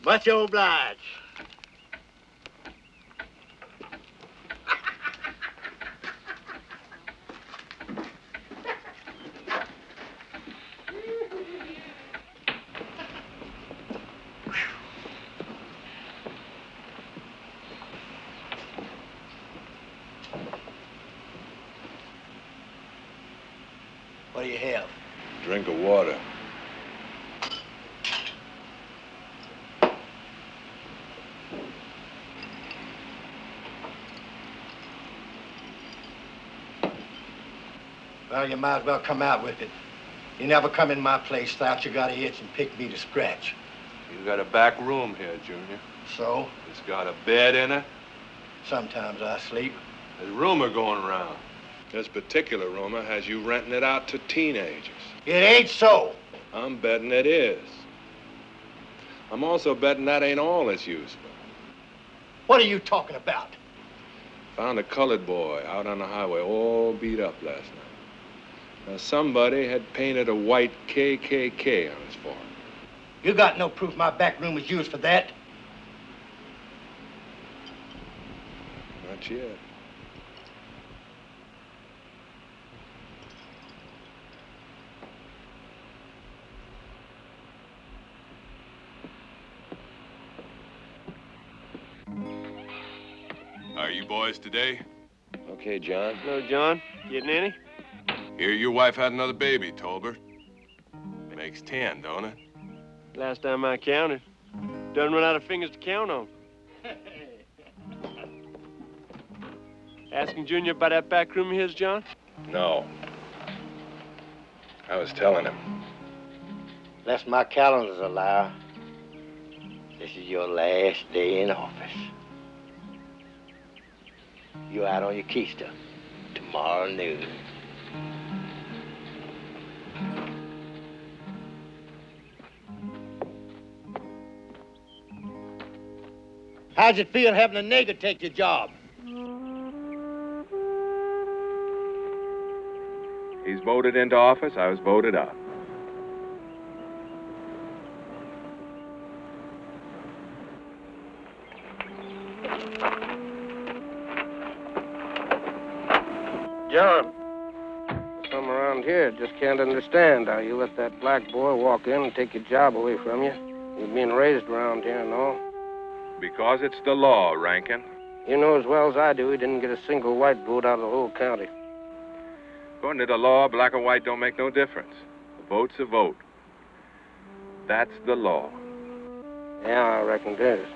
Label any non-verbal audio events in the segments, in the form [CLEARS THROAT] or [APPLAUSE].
Much obliged. Well, you might as well come out with it. You never come in my place thought you got a itch and pick me to scratch. You got a back room here, Junior. So, It's got a bed in it. sometimes I sleep. There's rumor going around. This particular rumor has you renting it out to teenagers. It ain't so. I'm betting it is. I'm also betting that ain't all it's used for. What are you talking about? Found a colored boy out on the highway all beat up last night. Now, somebody had painted a white KKK on his forehead. You got no proof my back room was used for that. Not yet. Are you boys today? Okay, John. Hello, John. Getting any? Hear your wife had another baby, Tolbert. Makes ten, don't it? Last time I counted. Doesn't run out of fingers to count on. [LAUGHS] Asking Junior about that back room of his, John? No. I was telling him. Unless my calendar's a liar, this is your last day in office. You're out on your keister tomorrow noon. How's it feel having a nigger take your job? He's voted into office. I was voted out. John, some around here just can't understand how you let that black boy walk in and take your job away from you. You've been raised around here and all. Because it's the law, Rankin. You know as well as I do he didn't get a single white vote out of the whole county. According to the law, black or white don't make no difference. A vote's a vote. That's the law. Yeah, I reckon it is.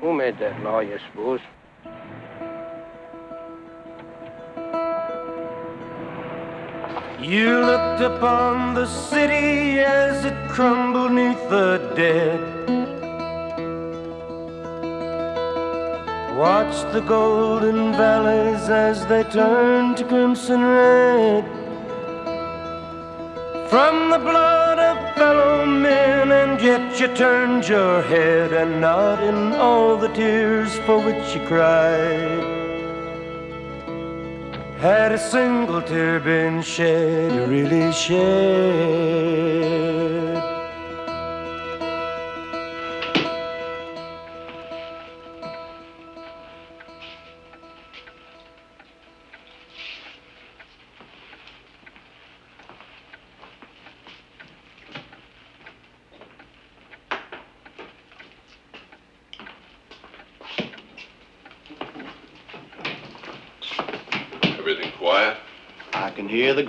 Who made that law, you suppose? You looked upon the city as it crumbled neath the dead. Watched the golden valleys as they turned to crimson red. From the blood of fellow men, and yet you turned your head, and not in all the tears for which you cried. Had a single tear been shed, really shed?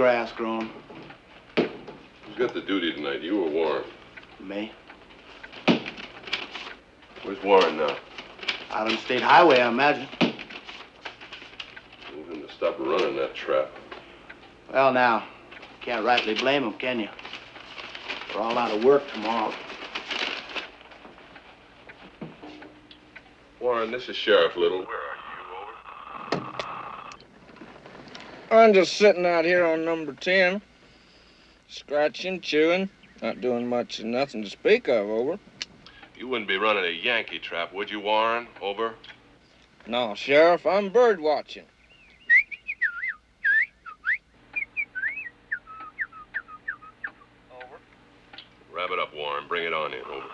Grass growing. Who's got the duty tonight, you or Warren? Me? Where's Warren now? Out on the state highway, I imagine. Move him to stop running that trap. Well, now, can't rightly blame him, can you? We're all out of work tomorrow. Warren, this is Sheriff Little. Where are I'm just sitting out here on number 10, scratching, chewing, not doing much of nothing to speak of, over. you? Wouldn't be running a Yankee trap, would you, Warren? Over. No, Sheriff, I'm bird watching. Over. Wrap it up, Warren. bring it on in. Over.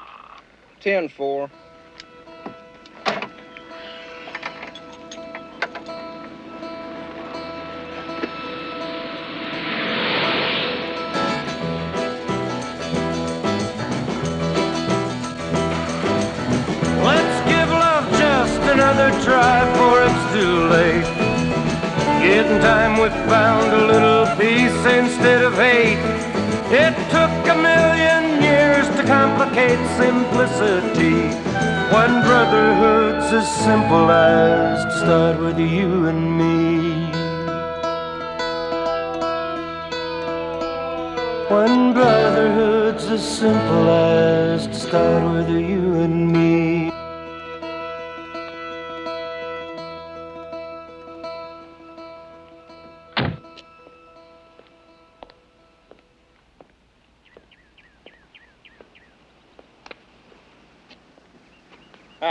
10 simplicity. When brotherhood's as simple as to start with you and me. When brotherhood's as simple as to start with you and me.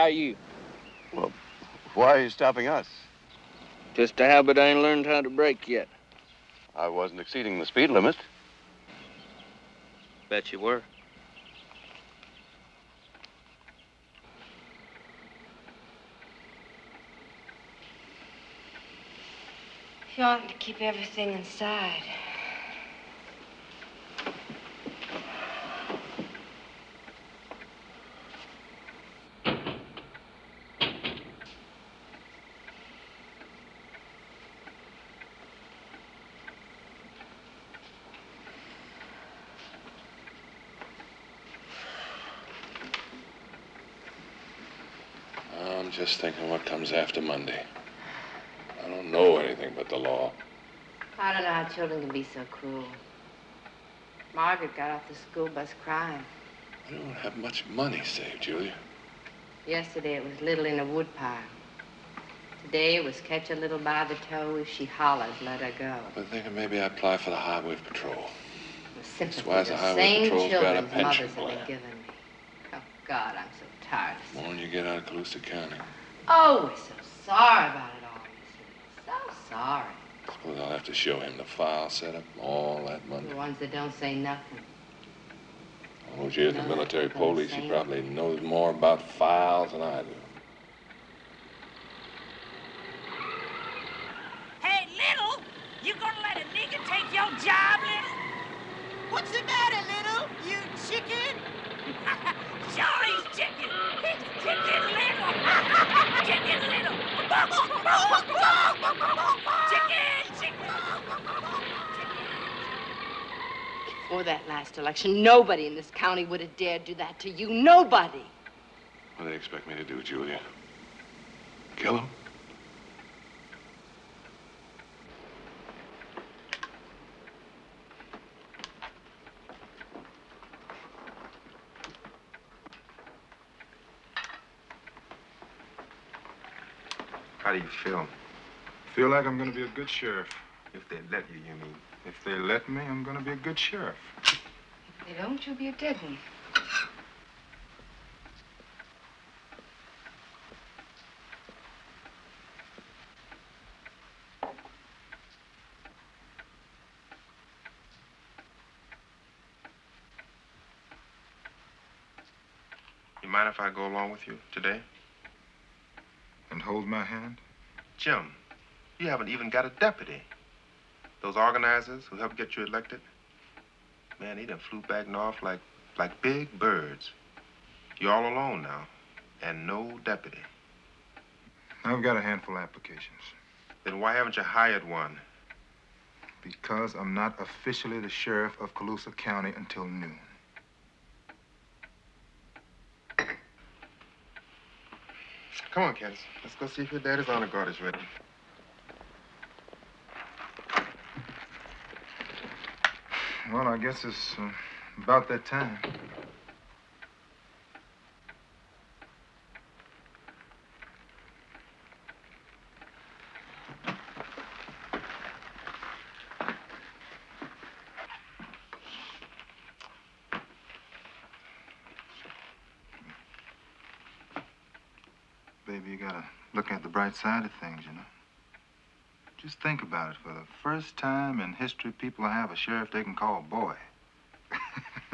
How are you? Why are you stopping us? Just a habit I ain't learned how to break yet. I wasn't exceeding the speed limit. Bet you were. You ought to keep everything inside. I'm just thinking what comes after Monday. I don't know anything but the law. I don't know how children can be so cruel. Margaret got off the school bus crying. I don't have much money saved, Julia. Yesterday it was little in a woodpile. Today it was catch a little by the toe. If she hollers, let her go. I've been thinking maybe I'd apply for the Highway Patrol. The sympathy why the Highway same Patrol's got a pension mothers have plan. been given me. Oh, God, I'm so tired of The more you get out of Calusa County, Oh, we're so sorry about it all, Missy. So sorry. I suppose I'll have to show him the file set up all that Monday. The ones that don't say nothing. Oh, gee, at the No, military police, he insane. probably knows more about files than I do. Hey, Little, you gonna let a nigga take your job, Little? What's the matter, Little? You chicken? Sure chicken. He's chicken Little. chicken Little. chicken, chicken. Before that last election, nobody in this county would have dared do that to you. Nobody. What do they expect me to do, Julia? Kill him? How do you feel? Feel like I'm gonna be a good sheriff. If they let you, you mean? If they let me, I'm gonna be a good sheriff. If they don't, you'll be a dead one. You mind if I go along with you today? And hold my hand? Jim, you haven't even got a deputy. Those organizers who helped get you elected, man, they done flew back north like like big birds. You're all alone now, and no deputy. I've got a handful of applications. Then why haven't you hired one? Because I'm not officially the sheriff of Calusa County until noon. Come on, kids. Let's go see if your daddy's honor guard is ready. Well, I guess it's uh, about that time. baby, you gotta look at the bright side of things, you know? Just think about it. For the first time in history, people have a sheriff they can call a boy. [LAUGHS]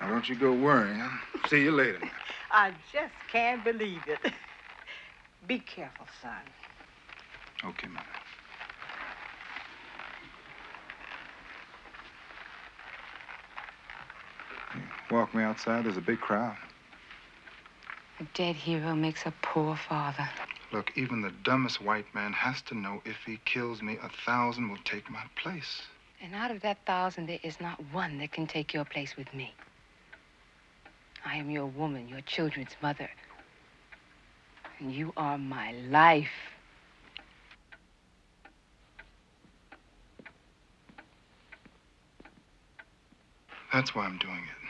now, don't you go worrying. See you later. I just can't believe it. [LAUGHS] Be careful, son. Okay, Mother. Walk me outside, there's a big crowd. A dead hero makes a poor father. Look, even the dumbest white man has to know if he kills me, a thousand will take my place. And out of that thousand, there is not one that can take your place with me. I am your woman, your children's mother. And you are my life. That's why I'm doing it.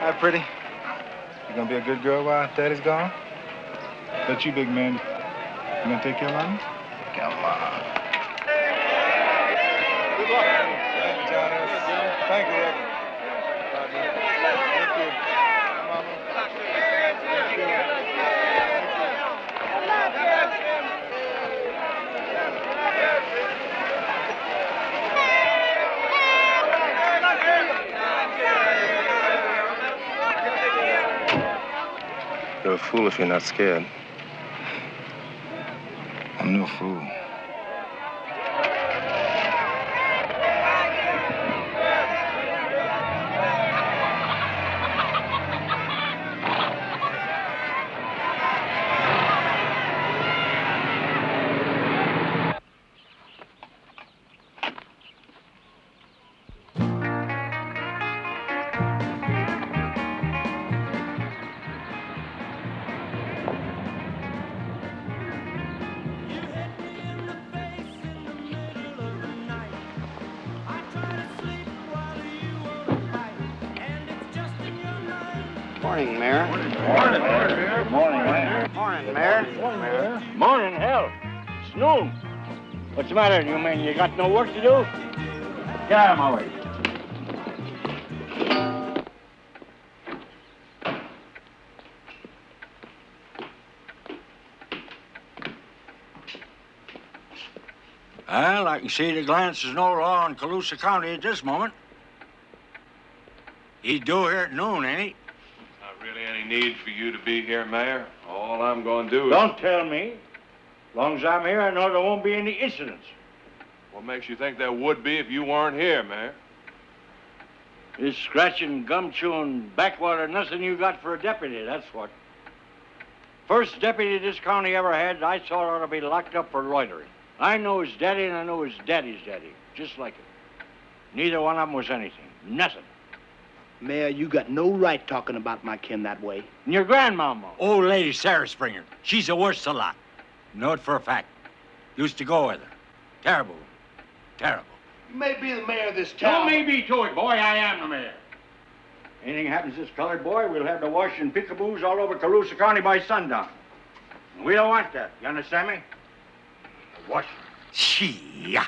Hi, pretty. You gonna be a good girl while Daddy's gone? That you, big man. You gonna take care of mommy? Come on. Good luck. Thank you, Johnny. Thank you, Reverend. Thank you. Mama. You're a fool if you're not scared. I'm no fool. Mayor. Morning, Mayor. Morning, Mayor. Morning, Mayor. Morning, Mayor. Morning, hell. It's noon. What's the matter? You mean you got no work to do? Get out of my way. Well, I can see at a glance there's no law in Calusa County at this moment. He's due here at noon, ain't he? Really any need for you to be here, Mayor. All I'm going to do is... Don't tell me. As long as I'm here, I know there won't be any incidents. What makes you think there would be if you weren't here, Mayor? This scratching, gum chewing, backwater, nothing you got for a deputy, that's what. First deputy this county ever had, I thought ought to be locked up for loitering. I know his daddy and I know his daddy's daddy, just like it. Neither one of them was anything, nothing. Mayor, you got no right talking about my kin that way. And your grandmama, old lady Sarah Springer, she's the worst of lot. Know it for a fact. Used to go with her. Terrible. Terrible. You may be the mayor of this Don't town. me be to it, boy. I am the mayor. Anything happens to this colored boy, we'll have the washing pickaboos all over Calusa County by sundown. And we don't want that. You understand me? Wash. Gee.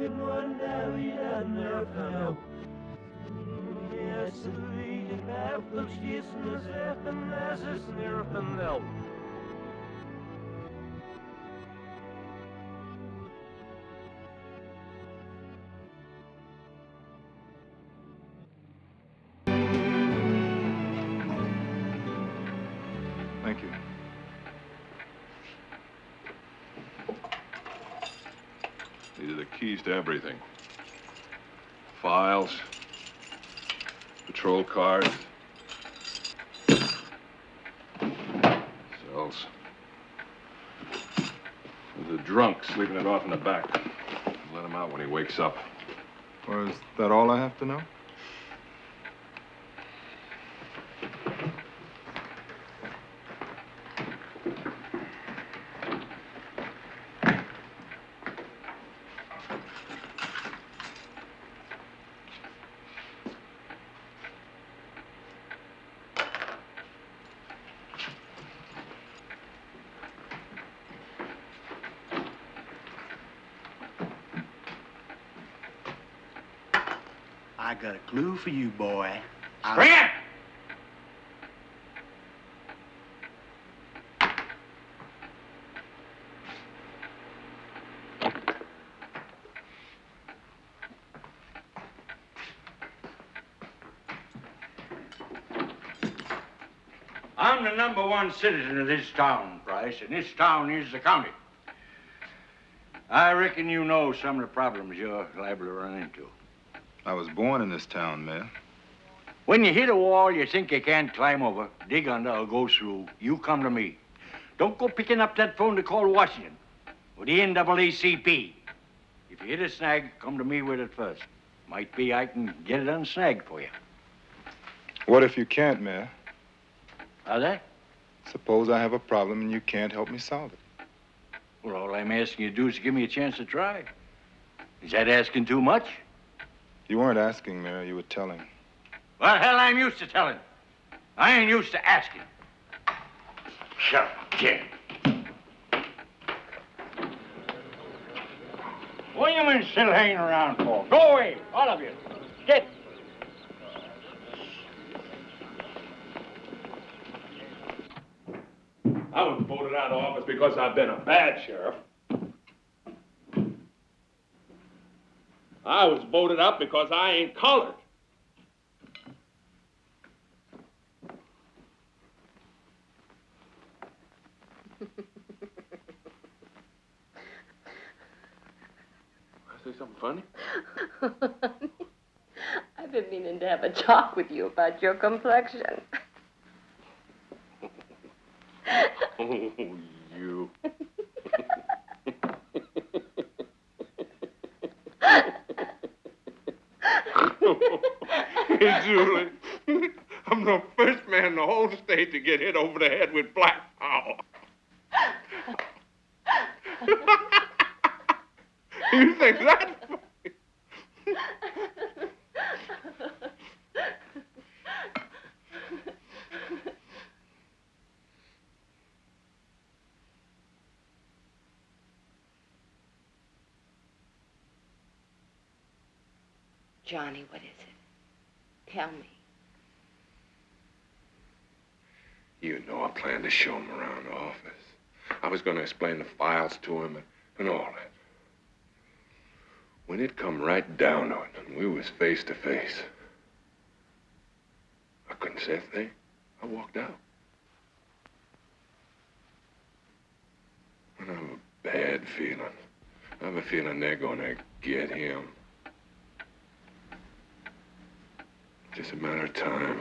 In one day and there fell Yes, wie de kapel schießen zeggen as es nirpen wel Thank everything. Files, patrol cars, cells. There's a drunk sleeping it off in the back. Let him out when he wakes up. Well, is that all I have to know? Got a clue for you, boy. I- Bring it! I'm the number one citizen of this town, Price, and this town is the county. I reckon you know some of the problems you're liable to run into. I was born in this town, Mayor. When you hit a wall you think you can't climb over, dig under, or go through, you come to me. Don't go picking up that phone to call Washington or the NAACP. If you hit a snag, come to me with it first. Might be I can get it unsnagged for you. What if you can't, Mayor? How's that? Suppose I have a problem and you can't help me solve it. Well, all I'm asking you to do is give me a chance to try. Is that asking too much? You weren't asking, Mayor. You were telling. Well, hell, I'm used to telling. I ain't used to asking. Shut up, kid. What you men still hanging around for? Go away, all of you. Get. I was voted out of office because I've been a bad sheriff. I was voted up because I ain't colored. [LAUGHS] I say something funny? [LAUGHS] I've been meaning to have a talk with you about your complexion. [LAUGHS] Oh, you. Hey, [LAUGHS] Julie, I'm the first man in the whole state to get hit over the head with black power. [LAUGHS] you think that's funny? Johnny, what is it? Tell me. You know I planned to show him around the office. I was going to explain the files to him and, and all that. When it come right down to it, and we was face to face, I couldn't say a thing. I walked out. I have a bad feeling. I have a feeling they're gonna get him. Just a matter of time.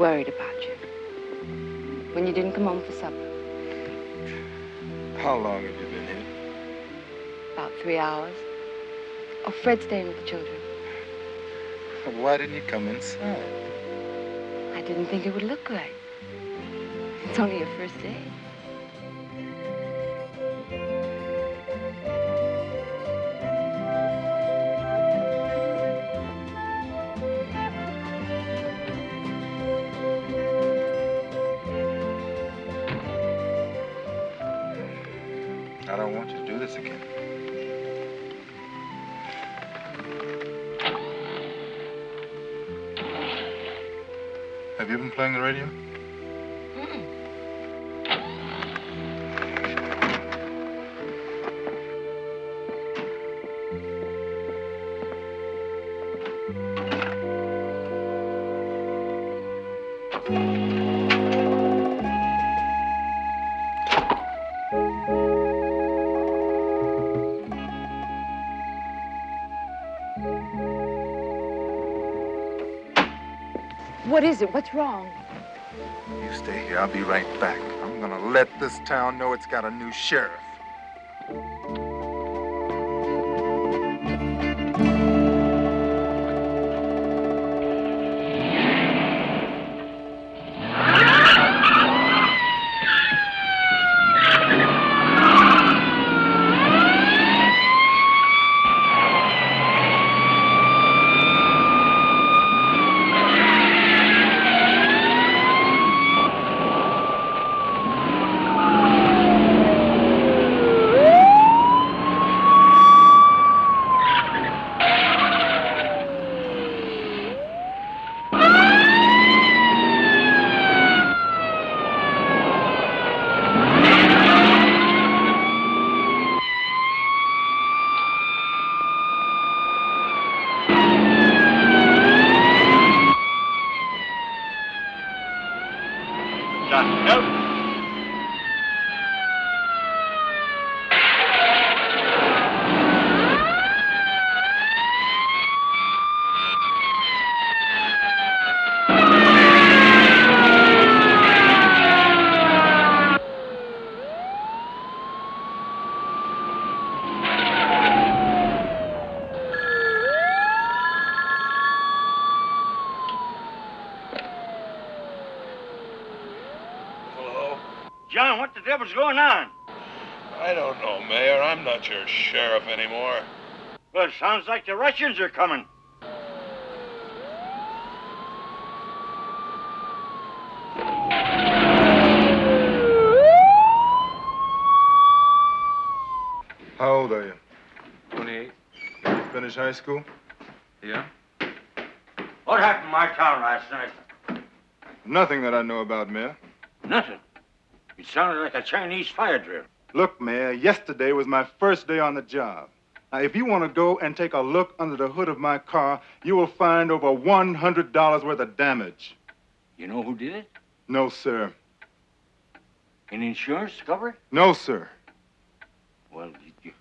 Worried about you. When you didn't come home for supper. How long have you been here? About three hours. Oh, Fred's staying with the children. Why didn't you come inside? I didn't think it would look good. It's only your first day. What is it? What's wrong? You stay here. I'll be right back. I'm gonna let this town know it's got a new sheriff. What the devil's going on? I don't know, Mayor. I'm not your sheriff anymore. Well, it sounds like the Russians are coming. How old are you? 28. Did you finish high school? Yeah? What happened in my town last night? Nothing that I know about, Mayor. Nothing. Sounded like a Chinese fire drill. Look, Mayor, yesterday was my first day on the job. Now, if you want to go and take a look under the hood of my car, you will find over $100 worth of damage. You know who did it? No, sir. An insurance cover? No, sir. Well, you...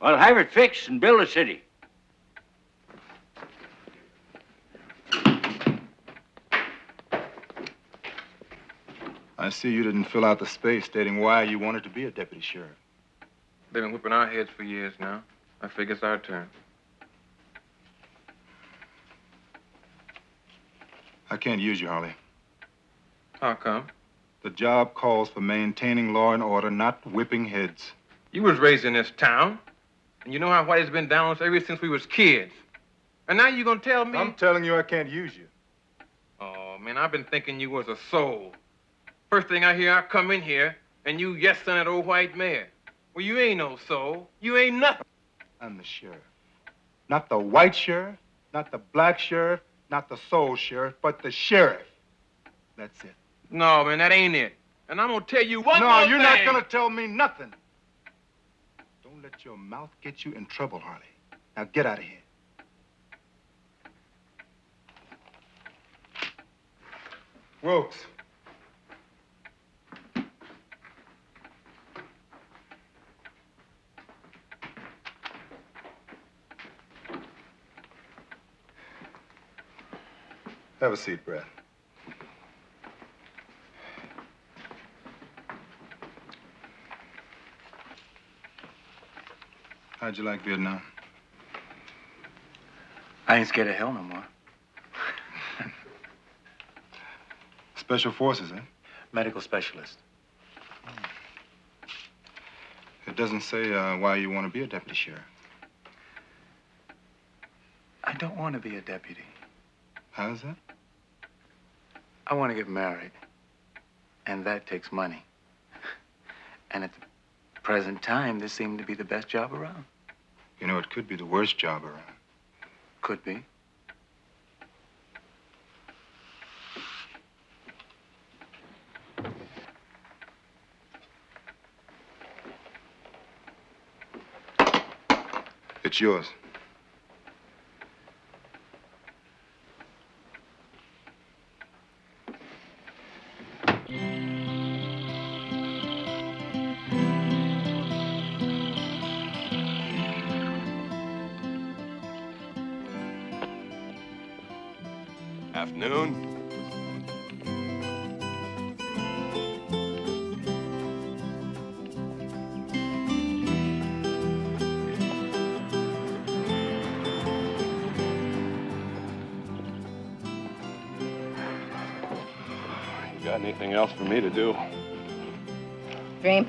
Well, have it fixed and build a city. I see you didn't fill out the space stating why you wanted to be a deputy sheriff. They've been whipping our heads for years now. I figure it's our turn. I can't use you, Harley. How come? The job calls for maintaining law and order, not whipping heads. You was raised in this town, and you know how Whitey's been down on us ever since we was kids. And now you're gonna tell me? I'm telling you I can't use you. Oh, man, I've been thinking you was a soul. First thing I hear, I come in here, and you yes son that old white mare. Well, you ain't no soul. You ain't nothing. I'm the sheriff. Not the white sheriff, not the black sheriff, not the soul sheriff, but the sheriff. That's it. No, man, that ain't it. And I'm gonna tell you one no, more you're not gonna tell me nothing. Don't let your mouth get you in trouble, Harley. Now get out of here. Wilkes. Have a seat, Brad. How'd you like Vietnam? I ain't scared of hell no more. [LAUGHS] Special forces, eh? Medical specialist. It doesn't say uh, why you want to be a deputy sheriff. I don't want to be a deputy. How's that? I want to get married. And that takes money. And at the present time, this seemed to be the best job around. You know, it could be the worst job around. Could be. It's yours.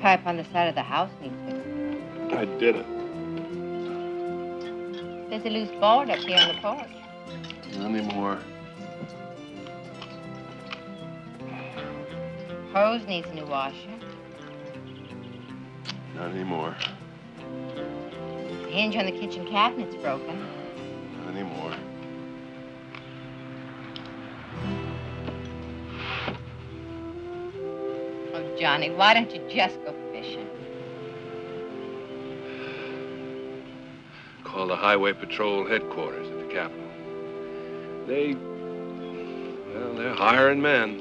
Pipe on the side of the house needs fixing. I did it. There's a loose board up here on the porch. Not anymore. Hose needs a new washer. Not anymore. The hinge on the kitchen cabinet's broken. Not anymore. Oh, Johnny, why don't you just Highway Patrol headquarters at the Capitol. They, well, they're hiring men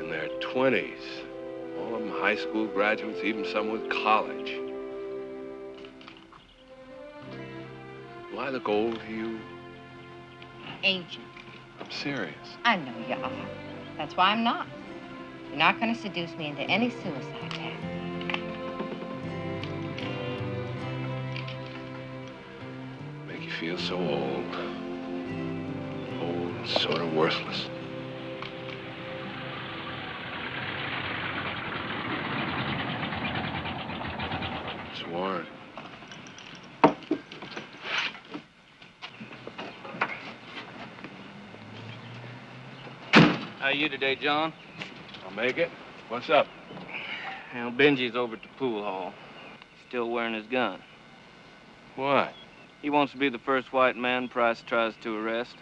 in their 20s. All of them high school graduates, even some with college. Do I look old to you? Ancient. I'm serious. I know you are. That's why I'm not. You're not going to seduce me into any suicide pact. Feel so old. Old and sort of worthless. It's Warren. How you today, John? I'll make it. What's up? Well, Benji's over at the pool hall. Still wearing his gun. What? He wants to be the first white man Price tries to arrest.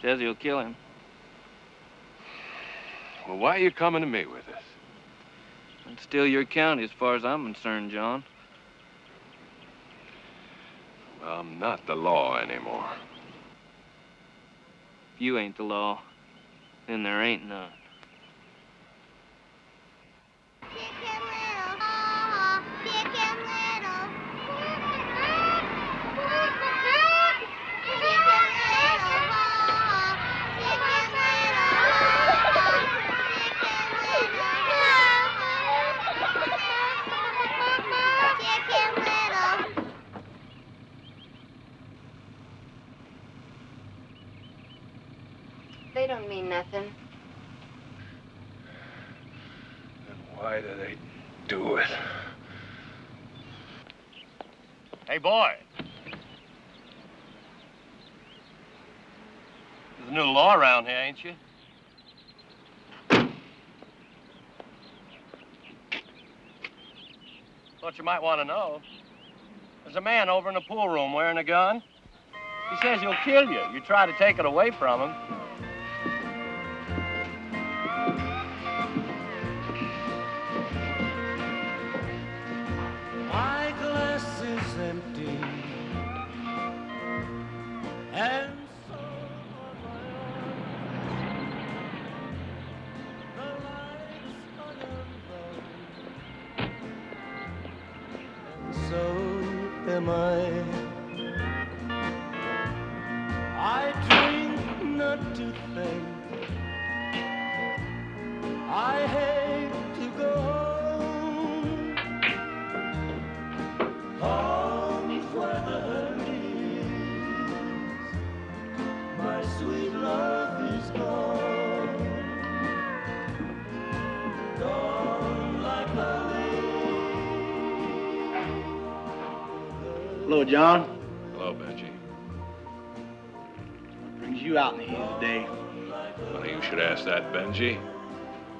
Says he'll kill him. Well, why are you coming to me with this? It's still your county as far as I'm concerned, John. Well, I'm not the law anymore. If you ain't the law, then there ain't none. They don't mean nothing. Why do they do it? Hey, boy. There's a new law ain't you? Thought you might want to know. There's a man over in the pool room wearing a gun. He says he'll kill you. You try to take it away from him. John. Hello, Benji. What Brings you out in the heat of the day. Funny you should ask that, Benji.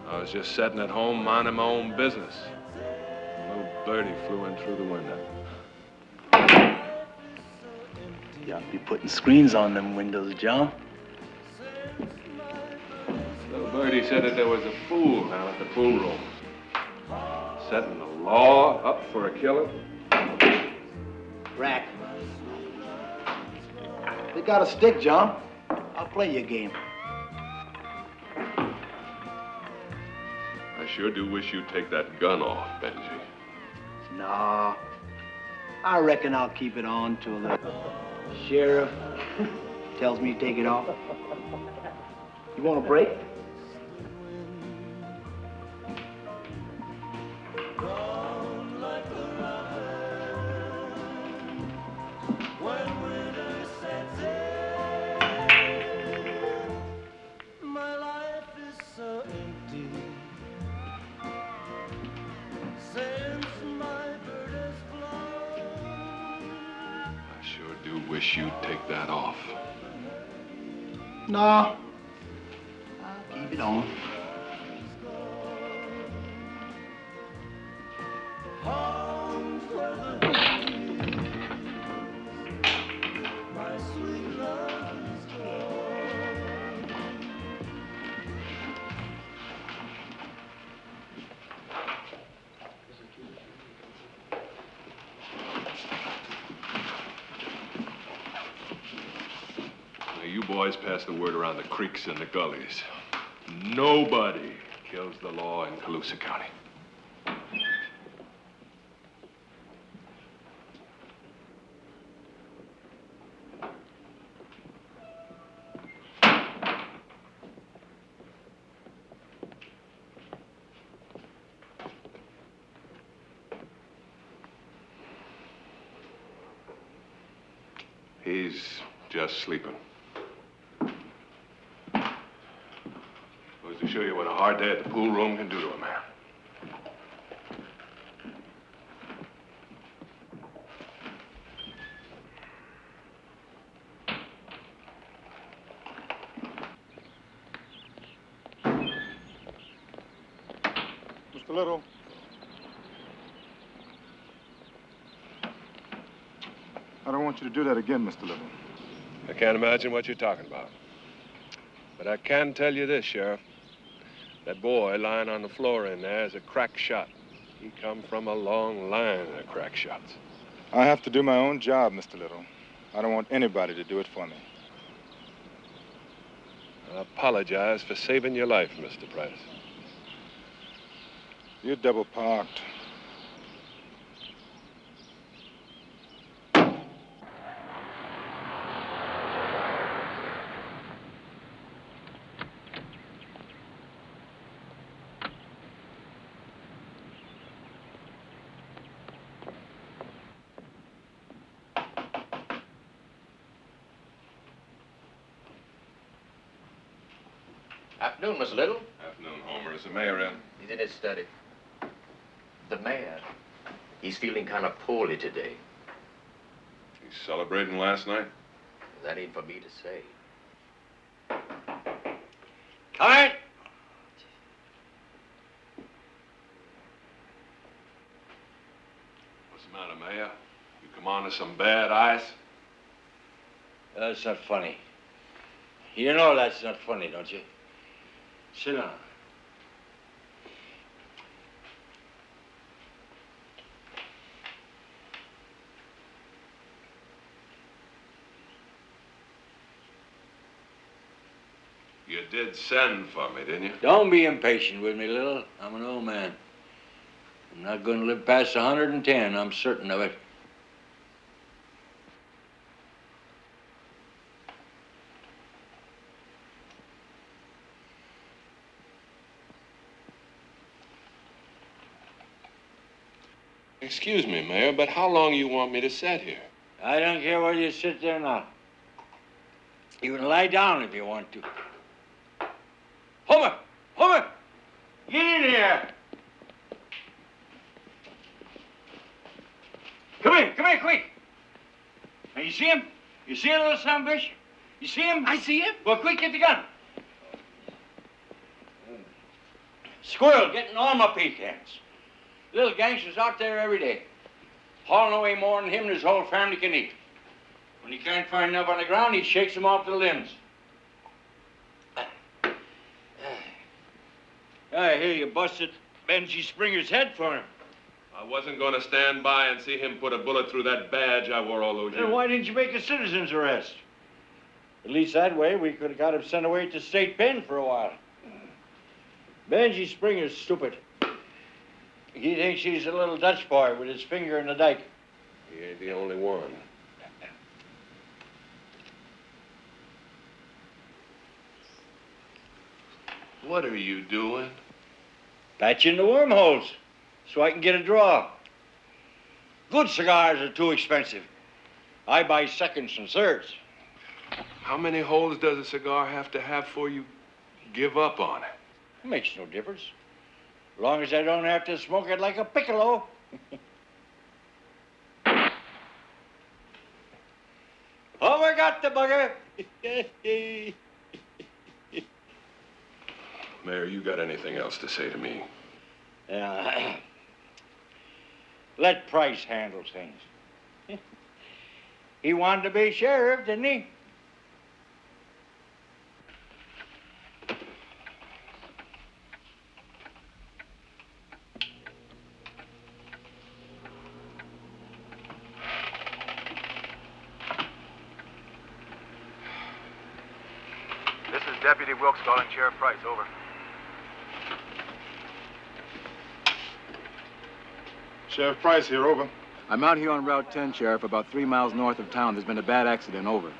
I was just sitting at home minding my own business. A little birdie flew in through the window. You ought to be putting screens on them windows, John. Little birdie said that there was a fool down at the pool room. Setting the law up for a killer. Rack. They got a stick, John. I'll play you a game. I sure do wish you'd take that gun off, Benji. Nah. I reckon I'll keep it on till the sheriff [LAUGHS] tells me to take it off. You want a break? That off. Nah. I'll keep it on. Pass the word around the creeks and the gullies. Nobody kills the law in Calusa County. He's just sleeping. Goes to show you what a hard day at the pool room can do to a man. Mr. Little. I don't want you to do that again, Mr. Little. I can't imagine what you're talking about. But I can tell you this, Sheriff. That boy lying on the floor in there is a crack shot. He come from a long line of crack shots. I have to do my own job, Mr. Little. I don't want anybody to do it for me. I apologize for saving your life, Mr. Price. You're double parked. Afternoon, Miss Little. Afternoon, Homer. Is the mayor in? He's in his study. The mayor, he's feeling kind of poorly today. He's celebrating last night? That ain't for me to say. Come in. What's the matter, Mayor? You come on to some bad ice? That's not funny. You know that's not funny, don't you? Sit down. did send for me, didn't you? Don't be impatient with me, Little. I'm an old man. I'm not going to live past 110. I'm certain of it. Excuse me, Mayor, but how long you want me to sit here? I don't care whether you sit there or not. You can lie down if you want to. Homer! Homer! Get in here! Come here, come here, quick! Now, you see him? You see a little son bitch? You see him? I see him. Well, quick, get the gun. Squirrel getting all my pecans. Little gangsters out there every day. Hauling away more than him and his whole family can eat. When he can't find enough on the ground, he shakes them off the limbs. I hear you busted Benji Springer's head for him. I wasn't going to stand by and see him put a bullet through that badge I wore all those years. Then why didn't you make a citizen's arrest? At least that way we could have got him sent away to state pen for a while. Benji Springer's stupid. He thinks he's a little Dutch boy with his finger in the dike. He ain't the only one. What are you doing? Patching the wormholes so I can get a draw. Good cigars are too expensive. I buy seconds and thirds. How many holes does a cigar have to have before you give up on it? It makes no difference. As long as I don't have to smoke it like a piccolo. [LAUGHS] Oh, Over got the bugger. [LAUGHS] Mayor, you got anything else to say to me? Yeah. Uh, [CLEARS THROAT] let Price handle things. [LAUGHS] he wanted to be sheriff, didn't he? This is Deputy Wilkes calling Sheriff Price. Over. Sheriff Price here, over. I'm out here on Route 10, Sheriff, about three miles north of town. There's been a bad accident. Over.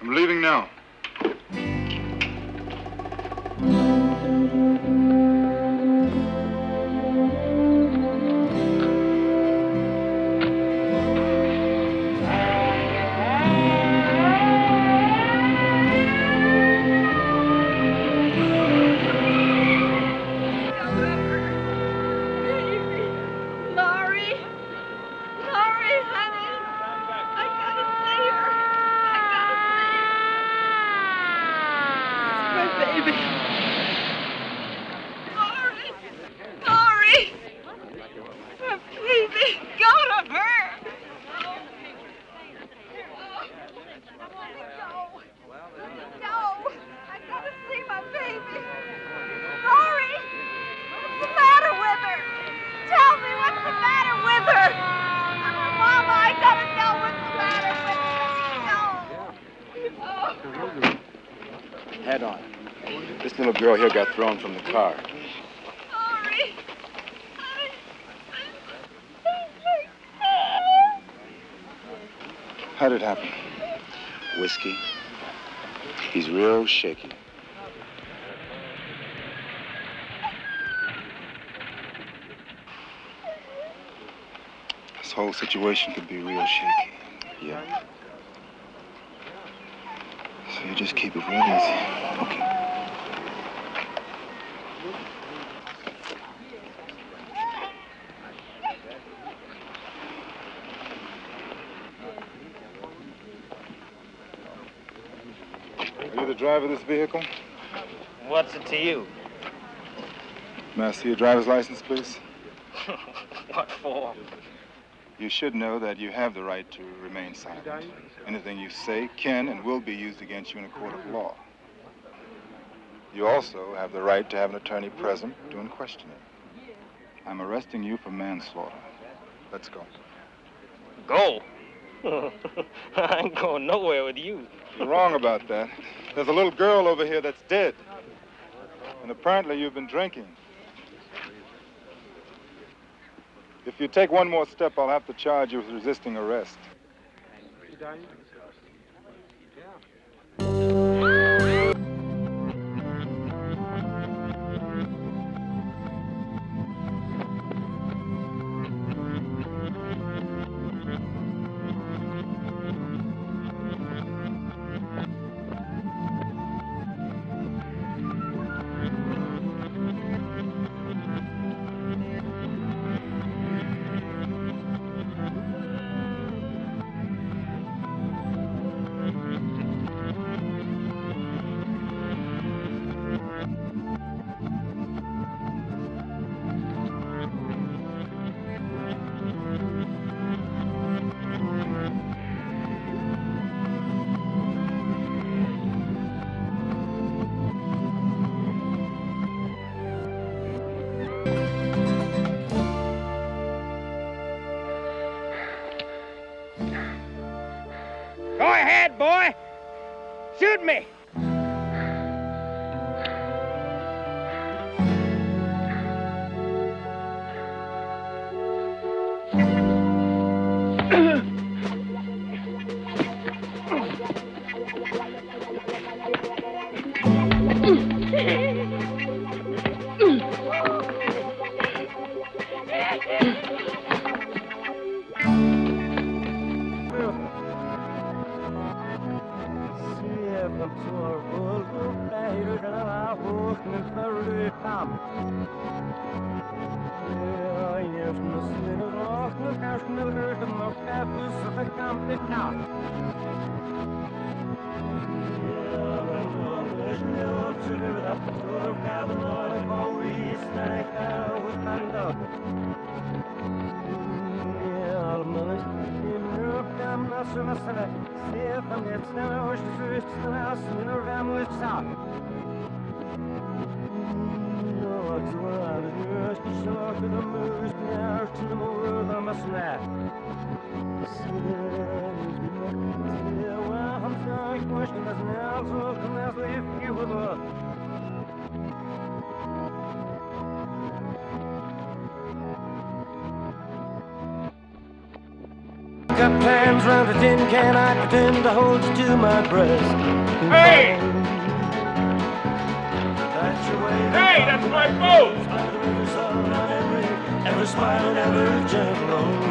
I'm leaving now. Girl here got thrown from the car. Sorry. How did it happen? Whiskey. He's real shaky. This whole situation could be real shaky. Yeah. So you just keep it real easy. Okay. Driver of this vehicle? What's it to you? May I see your driver's license, please? [LAUGHS] what for? You should know that you have the right to remain silent. Anything you say can and will be used against you in a court of law. You also have the right to have an attorney present doing questioning. I'm arresting you for manslaughter. Let's go. Go. [LAUGHS] I ain't going nowhere with you. You're wrong about that. There's a little girl over here that's dead. And apparently you've been drinking. If you take one more step, I'll have to charge you with resisting arrest. Boy. Shoot me. Round a tin can, I pretend to hold you to my breast. Hey! That's your way. Hey, that's my boat! Every sun on every, every smile and every gentle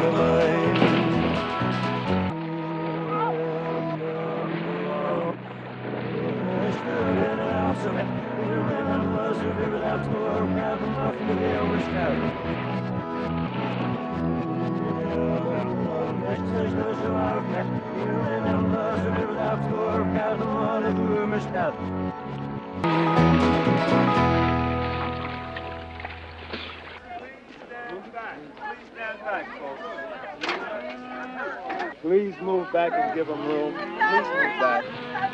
on the line. Please move back and give them room. Please move back.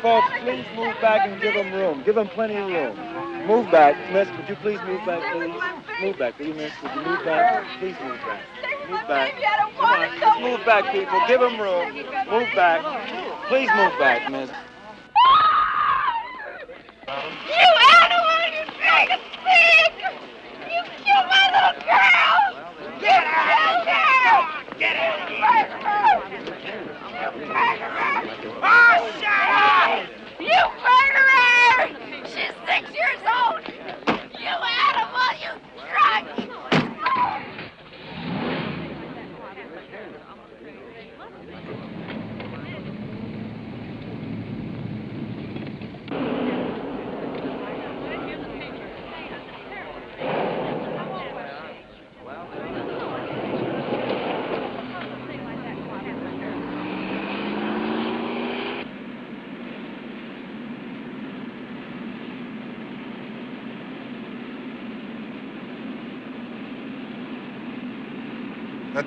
Folks, please move back and give them room. Give them plenty of room. Move back. Miss, would you please move back, please? Move back, you, miss? Would you move back? Please move back. Move back. Move back, people. Give them room. Move back. Please move back, miss. You animal, you dragon pig! You killed my little girl! Get her out there! Get her here! You murderer! Oh, shut up! You murderer! She's six years old! You animal, you drunk!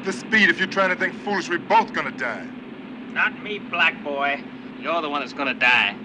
This speed, if you try anything foolish, we're both gonna die. Not me, black boy. You're the one that's gonna die.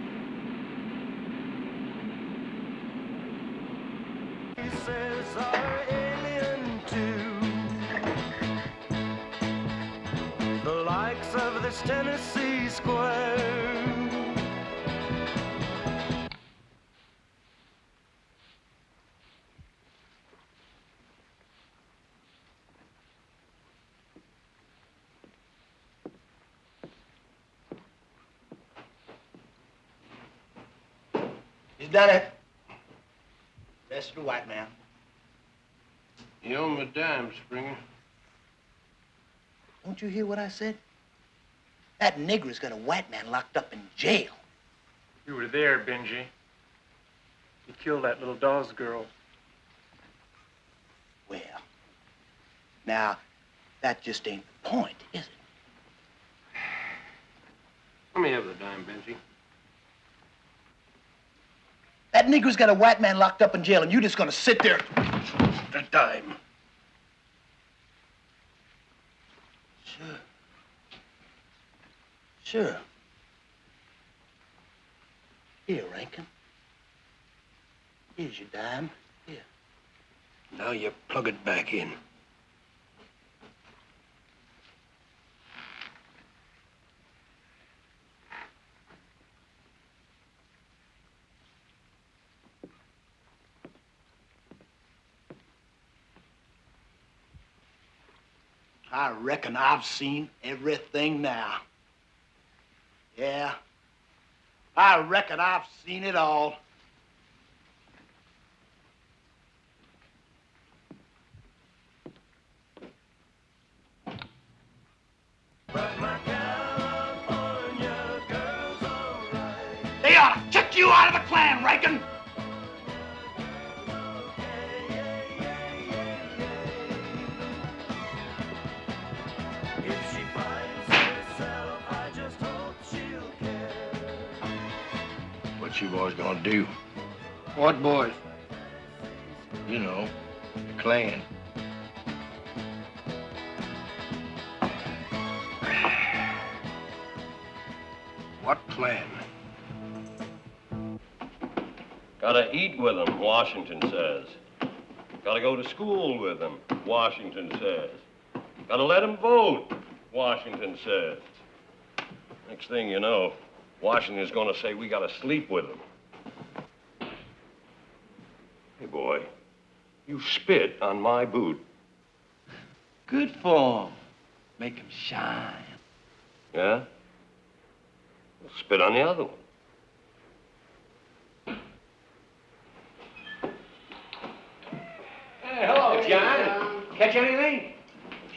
Done it. That's the white man. You owe me a dime, Springer. Don't you hear what I said? That nigger's got a white man locked up in jail. You were there, Benji. You killed that little Dawes girl. Well, now, that just ain't the point, is it? Let me have the dime, Benji. That nigger's got a white man locked up in jail, and you're just gonna sit there. The dime. Sure. Sure. Here, Rankin. Here's your dime. Here. Now you plug it back in. I reckon I've seen everything now. Yeah. I reckon I've seen it all. They ought to kick you out of the Klan, Rankin. Gonna do? What boys? You know, the Klan. What plan? Gotta eat with them, Washington says. Gotta go to school with them, Washington says. Gotta let them vote, Washington says. Next thing you know, Washington's gonna say we gotta sleep with them. Hey, boy, you spit on my boot. Good form. Make him shine. Yeah? Well, spit on the other one. Hey, hello, John. Catch anything?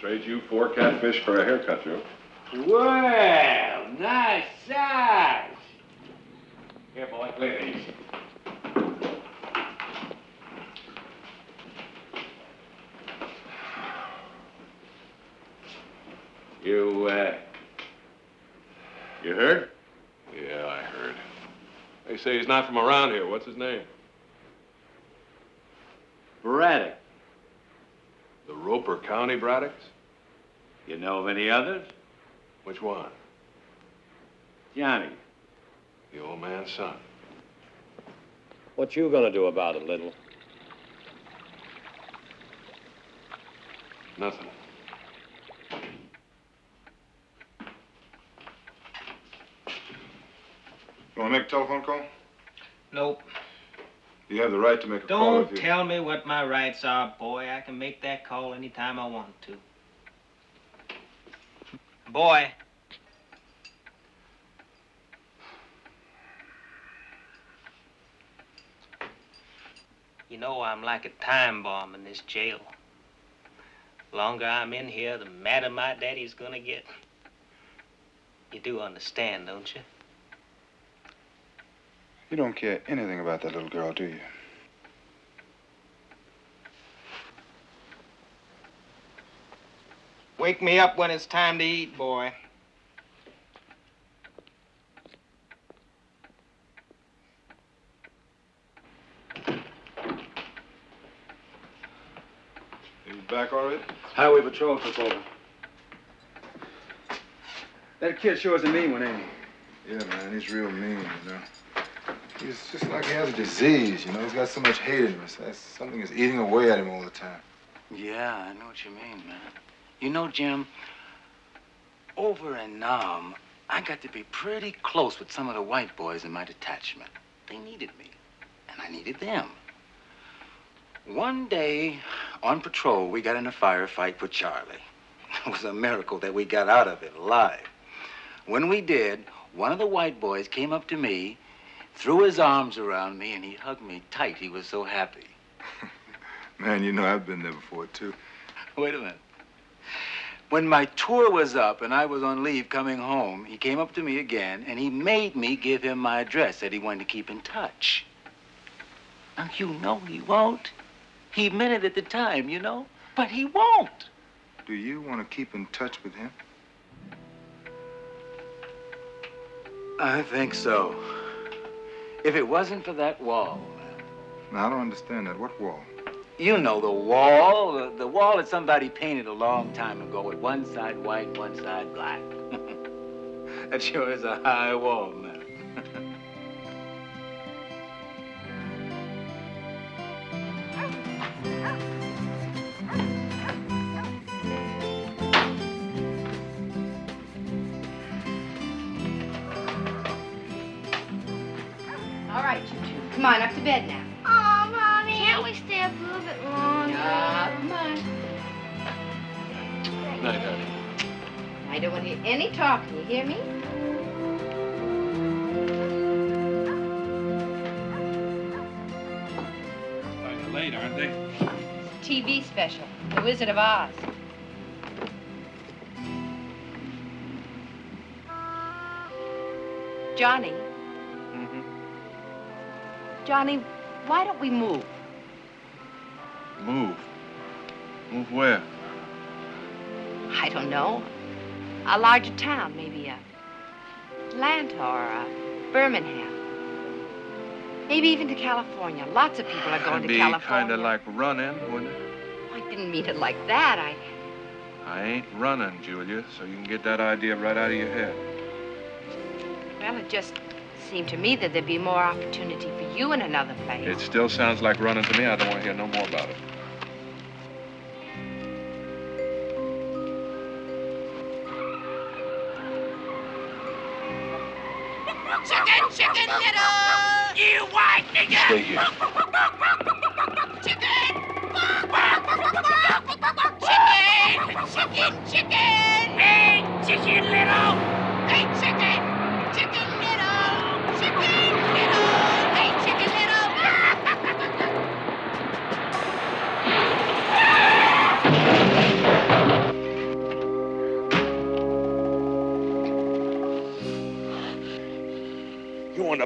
Trade you four catfish for a haircut, Joe. Well, nice size. Here, boy, clear these. You, uh, You heard? Yeah, I heard. They say he's not from around here. What's his name? Braddock. The Roper County Braddocks? You know of any others? Which one? Johnny. The old man's son. What you gonna do about it, Little? Nothing. You want to make a telephone call? Nope. You have the right to make a call Don't tell me what my rights are, boy. I can make that call anytime I want to. Boy. You know I'm like a time bomb in this jail. Longer I'm in here, the madder my daddy's gonna get. You do understand, don't you? You don't care anything about that little girl, do you? Wake me up when it's time to eat, boy. Are you back already? Highway Patrol took over. That kid sure is a mean one, ain't he? Yeah, man, he's real mean, you know. He's just like he has a disease, you know. He's got so much hate in him. Something is eating away at him all the time. Yeah, I know what you mean, man. You know, Jim, over in Nam, I got to be pretty close with some of the white boys in my detachment. They needed me, and I needed them. One day, on patrol, we got in a firefight with Charlie. [LAUGHS] It was a miracle that we got out of it alive. When we did, one of the white boys came up to me, threw his arms around me, and he hugged me tight. He was so happy. [LAUGHS] Man, you know, I've been there before, too. Wait a minute. When my tour was up and I was on leave coming home, he came up to me again and he made me give him my address, said he wanted to keep in touch. Now, you know he won't. He meant it at the time, you know, but he won't. Do you want to keep in touch with him? I think so. If it wasn't for that wall, Now, I don't understand that. What wall? you know the wall, the, the wall that somebody painted a long time ago with one side white, one side black. [LAUGHS] that sure is a high wall, man. [LAUGHS] Come on, up to bed now. Oh, Mommy. Can't we stay up a little bit longer? Yeah, come on. Night, honey. I don't want to hear any talking, you hear me? Kind of late, aren't they? TV special, The Wizard of Oz. Johnny. Johnny, why don't we move? Move. Move where? I don't know. A larger town, maybe a Atlanta or a Birmingham. Maybe even to California. Lots of people are going to be California. kind of like running, wouldn't it? I didn't mean it like that. I. I ain't running, Julia, so you can get that idea right out of your head. Well, it just seemed to me that there'd be more opportunity for you in another place. It still sounds like running to me. I don't want to hear no more about it. Chicken, chicken little! You white nigga! Stay here. Chicken! Chicken! Chicken, chicken! Hey, chicken little!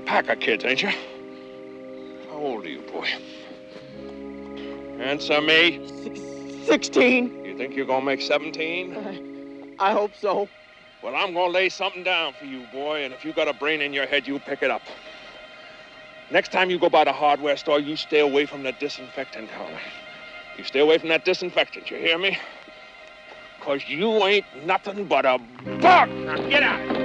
One of kids, ain't you? How old are you, boy? Answer me. Eh? Sixteen. You think you're gonna make 17? Uh, I hope so. Well, I'm gonna lay something down for you, boy, and if you got a brain in your head, you pick it up. Next time you go by the hardware store, you stay away from the disinfectant counter. You stay away from that disinfectant, you hear me? Cause you ain't nothing but a bug. Now get out.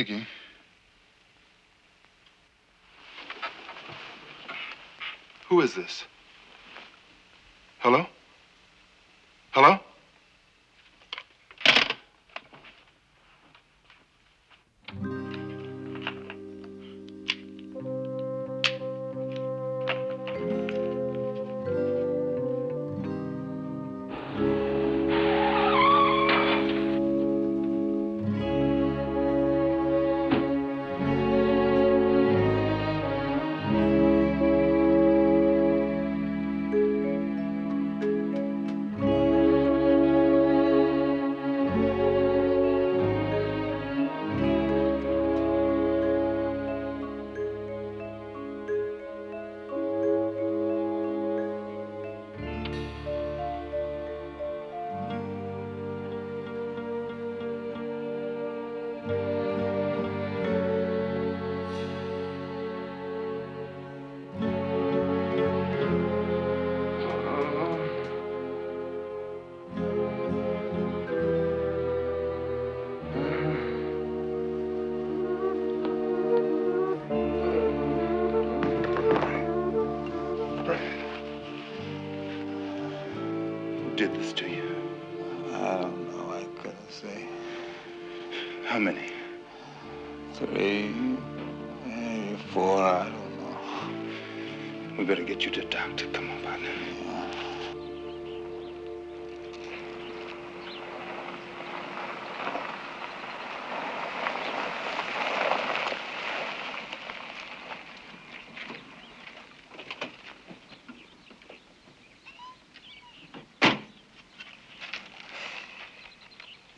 Speaking. Who is this?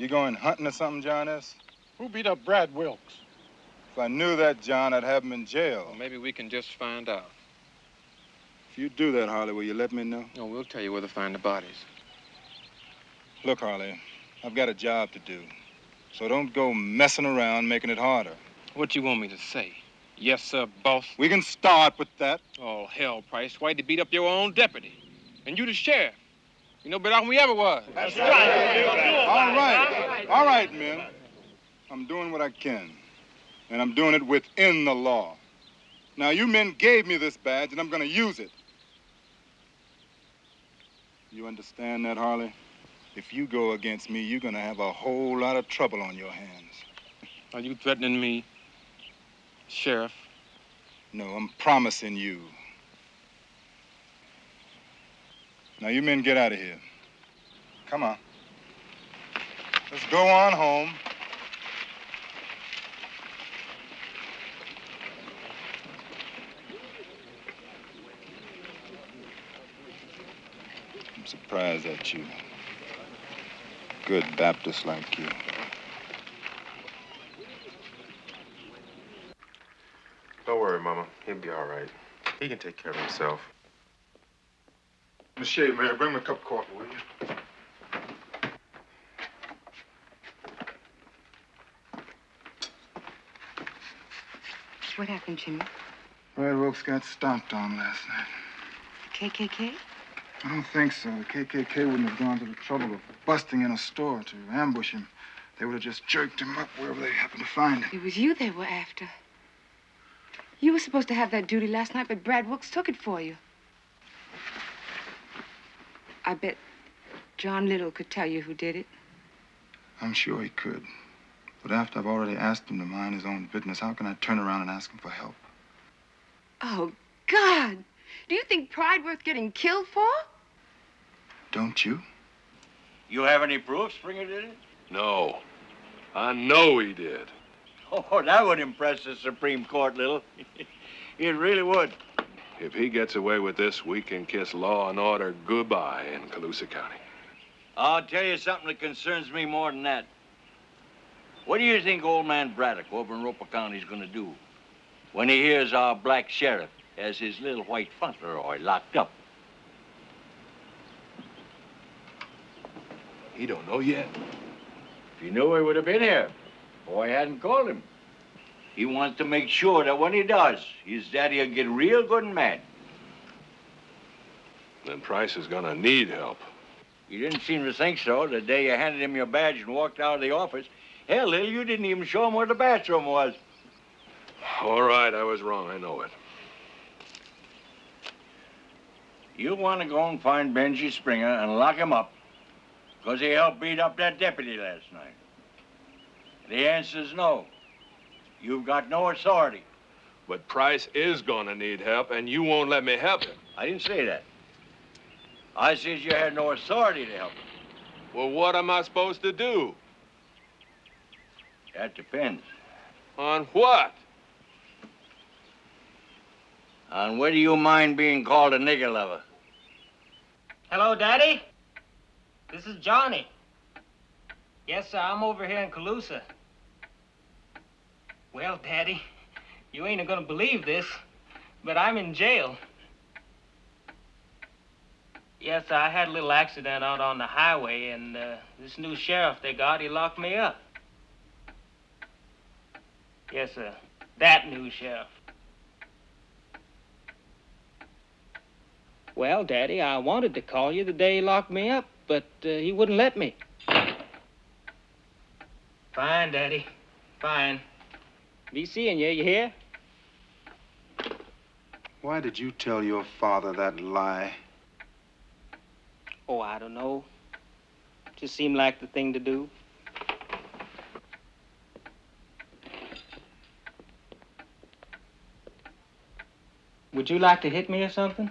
You going hunting or something, John S? Who beat up Brad Wilkes? If I knew that, John, I'd have him in jail. Well, maybe we can just find out. If you do that, Harley, will you let me know? No, we'll tell you where to find the bodies. Look, Harley, I've got a job to do. So don't go messing around making it harder. What you want me to say? Yes, sir, boss. We can start with that. Oh, hell, Price. Why'd you beat up your own deputy? And you the sheriff. You know better than we ever was. That's right. All right. All right, men. I'm doing what I can. And I'm doing it within the law. Now, you men gave me this badge, and I'm going to use it. You understand that, Harley? If you go against me, you're going to have a whole lot of trouble on your hands. Are you threatening me, Sheriff? No, I'm promising you. Now, you men get out of here. Come on. Let's go on home. I'm surprised at you. Good Baptist like you. Don't worry, Mama. He'll be all right. He can take care of himself. Miss may I bring me a cup of coffee, will you? What happened, Jimmy? Brad Wilkes got stomped on last night. The KKK? I don't think so. The KKK wouldn't have gone to the trouble of busting in a store to ambush him. They would have just jerked him up wherever they happened to find him. It was you they were after. You were supposed to have that duty last night, but Brad Wilkes took it for you. I bet John Little could tell you who did it. I'm sure he could. But after I've already asked him to mind his own business, how can I turn around and ask him for help? Oh, God. Do you think pride worth getting killed for? Don't you? You have any proof Springer did it? No. I know he did. [LAUGHS] Oh, that would impress the Supreme Court, Little. [LAUGHS] it really would. If he gets away with this, we can kiss law and order goodbye in Calusa County. I'll tell you something that concerns me more than that. What do you think old man Braddock over in Roper County is going to do when he hears our black sheriff has his little white Fauntleroy locked up? He don't know yet. If he knew he would have been here. Boy hadn't called him. He wants to make sure that when he does, his daddy will get real good and mad. Then Price is gonna need help. You didn't seem to think so the day you handed him your badge and walked out of the office. Hell, Lil, you didn't even show him where the bathroom was. All right, I was wrong. I know it. You want to go and find Benji Springer and lock him up because he helped beat up that deputy last night. The answer's no. You've got no authority. But Price is gonna need help, and you won't let me help him. I didn't say that. I said you had no authority to help him. Well, what am I supposed to do? That depends. On what? On whether you mind being called a nigger lover. Hello, Daddy. This is Johnny. Yes, sir, I'm over here in Calusa. Well, Daddy, you ain't gonna believe this, but I'm in jail. Yes, I had a little accident out on the highway, and uh, this new sheriff they got, he locked me up. Yes, sir, that new sheriff. Well, Daddy, I wanted to call you the day he locked me up, but uh, he wouldn't let me. Fine, Daddy. Fine. Be seeing you, you hear? Why did you tell your father that lie? Oh, I don't know. Just seemed like the thing to do. Would you like to hit me or something?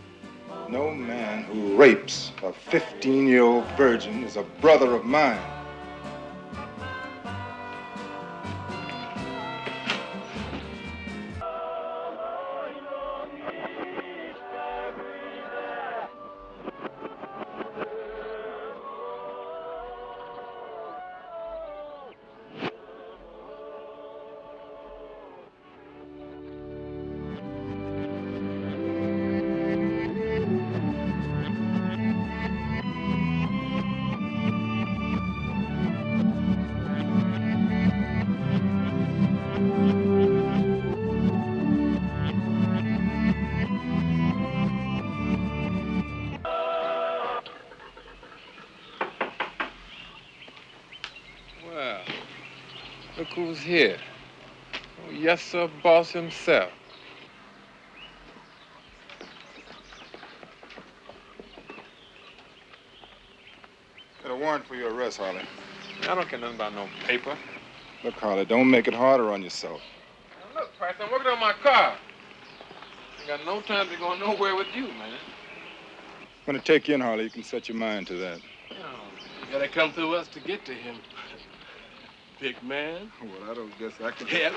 No man who rapes a 15 year old virgin is a brother of mine. Yes, sir, boss himself. Got a warrant for your arrest, Harley. I don't care nothing about no paper. Look, Harley, don't make it harder on yourself. Now, look, Price, I'm working on my car. I got no time to go nowhere with you, man. I'm gonna take you in, Harley, you can set your mind to that. You gotta come through us to get to him. Big man. Well, I don't guess I can.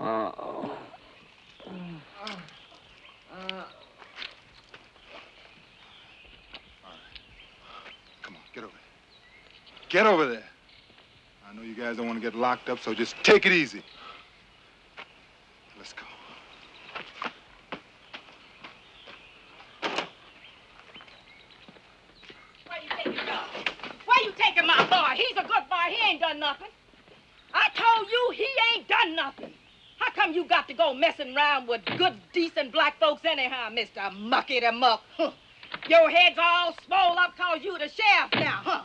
Uh-oh. [LAUGHS] Come on, get over there. Get over there. I know you guys don't want to get locked up, so just take it easy. Let's go. Where you taking? Where you taking my boy? He's a good boy. He ain't done nothing. I told you he ain't done nothing. How come you got to go messing around with good, decent black folks anyhow, Mr. Mucky the Muck? Huh. Your head's all swole up cause you the sheriff now, huh?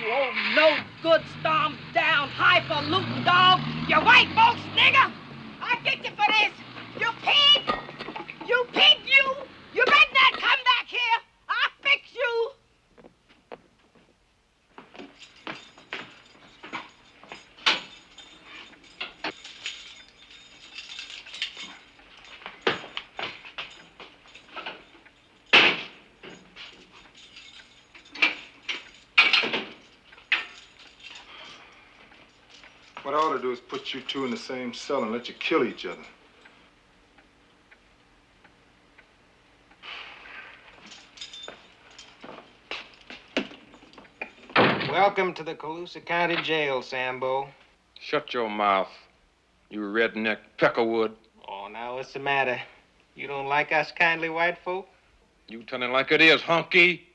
You old no good stomp down highfalutin dog. You white folks nigger. I get you for this. You pig. You pig, you. You better not come back here. I'll fix you. Do is put you two in the same cell and let you kill each other. Welcome to the Calusa County Jail, Sambo. Shut your mouth, you redneck peckerwood. Oh, now what's the matter? You don't like us kindly white folk? You telling it like it is, hunky.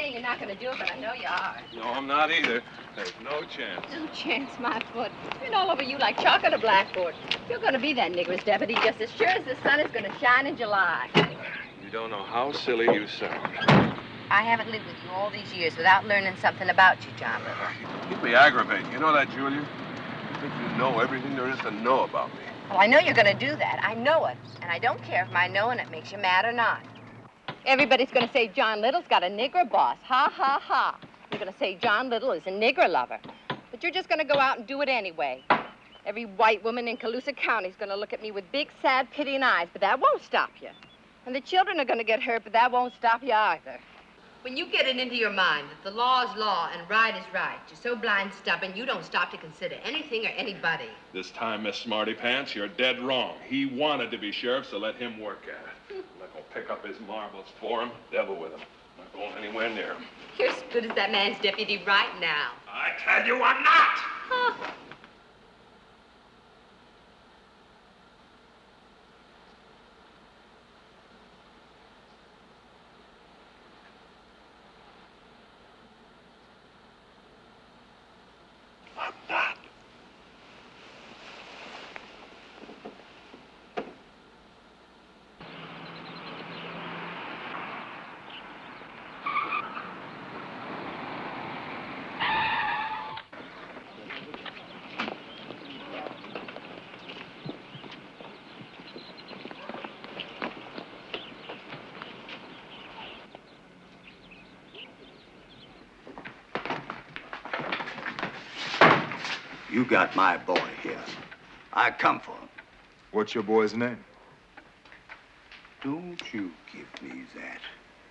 You keep saying you're not going to do it, but I know you are. No, I'm not either. There's no chance. No chance, my foot. Been all over you like chalk on a blackboard. You're going to be that nigger's deputy just as sure as the sun is going to shine in July. You don't know how silly you sound. I haven't lived with you all these years without learning something about you, John Little. Keep me aggravating. You know that, Julia? You think you know everything there is to know about me. Well, I know you're going to do that. I know it. And I don't care if my knowing it makes you mad or not. Everybody's going to say John Little's got a nigger boss. Ha, ha, ha. You're going to say John Little is a nigger lover. But you're just going to go out and do it anyway. Every white woman in Calusa County is going to look at me with big, sad, pitying eyes, but that won't stop you. And the children are going to get hurt, but that won't stop you either. When you get it into your mind that the law is law and right is right, you're so blind stubborn you don't stop to consider anything or anybody. This time, Miss Smarty Pants, you're dead wrong. He wanted to be sheriff, so let him work at it. I'm not gonna pick up his marbles for him. Devil with him. Now not going anywhere near him. You're as good as that man's deputy right now. I tell you I'm not! Oh. Got my boy here. I come for him. What's your boy's name? Don't you give me that.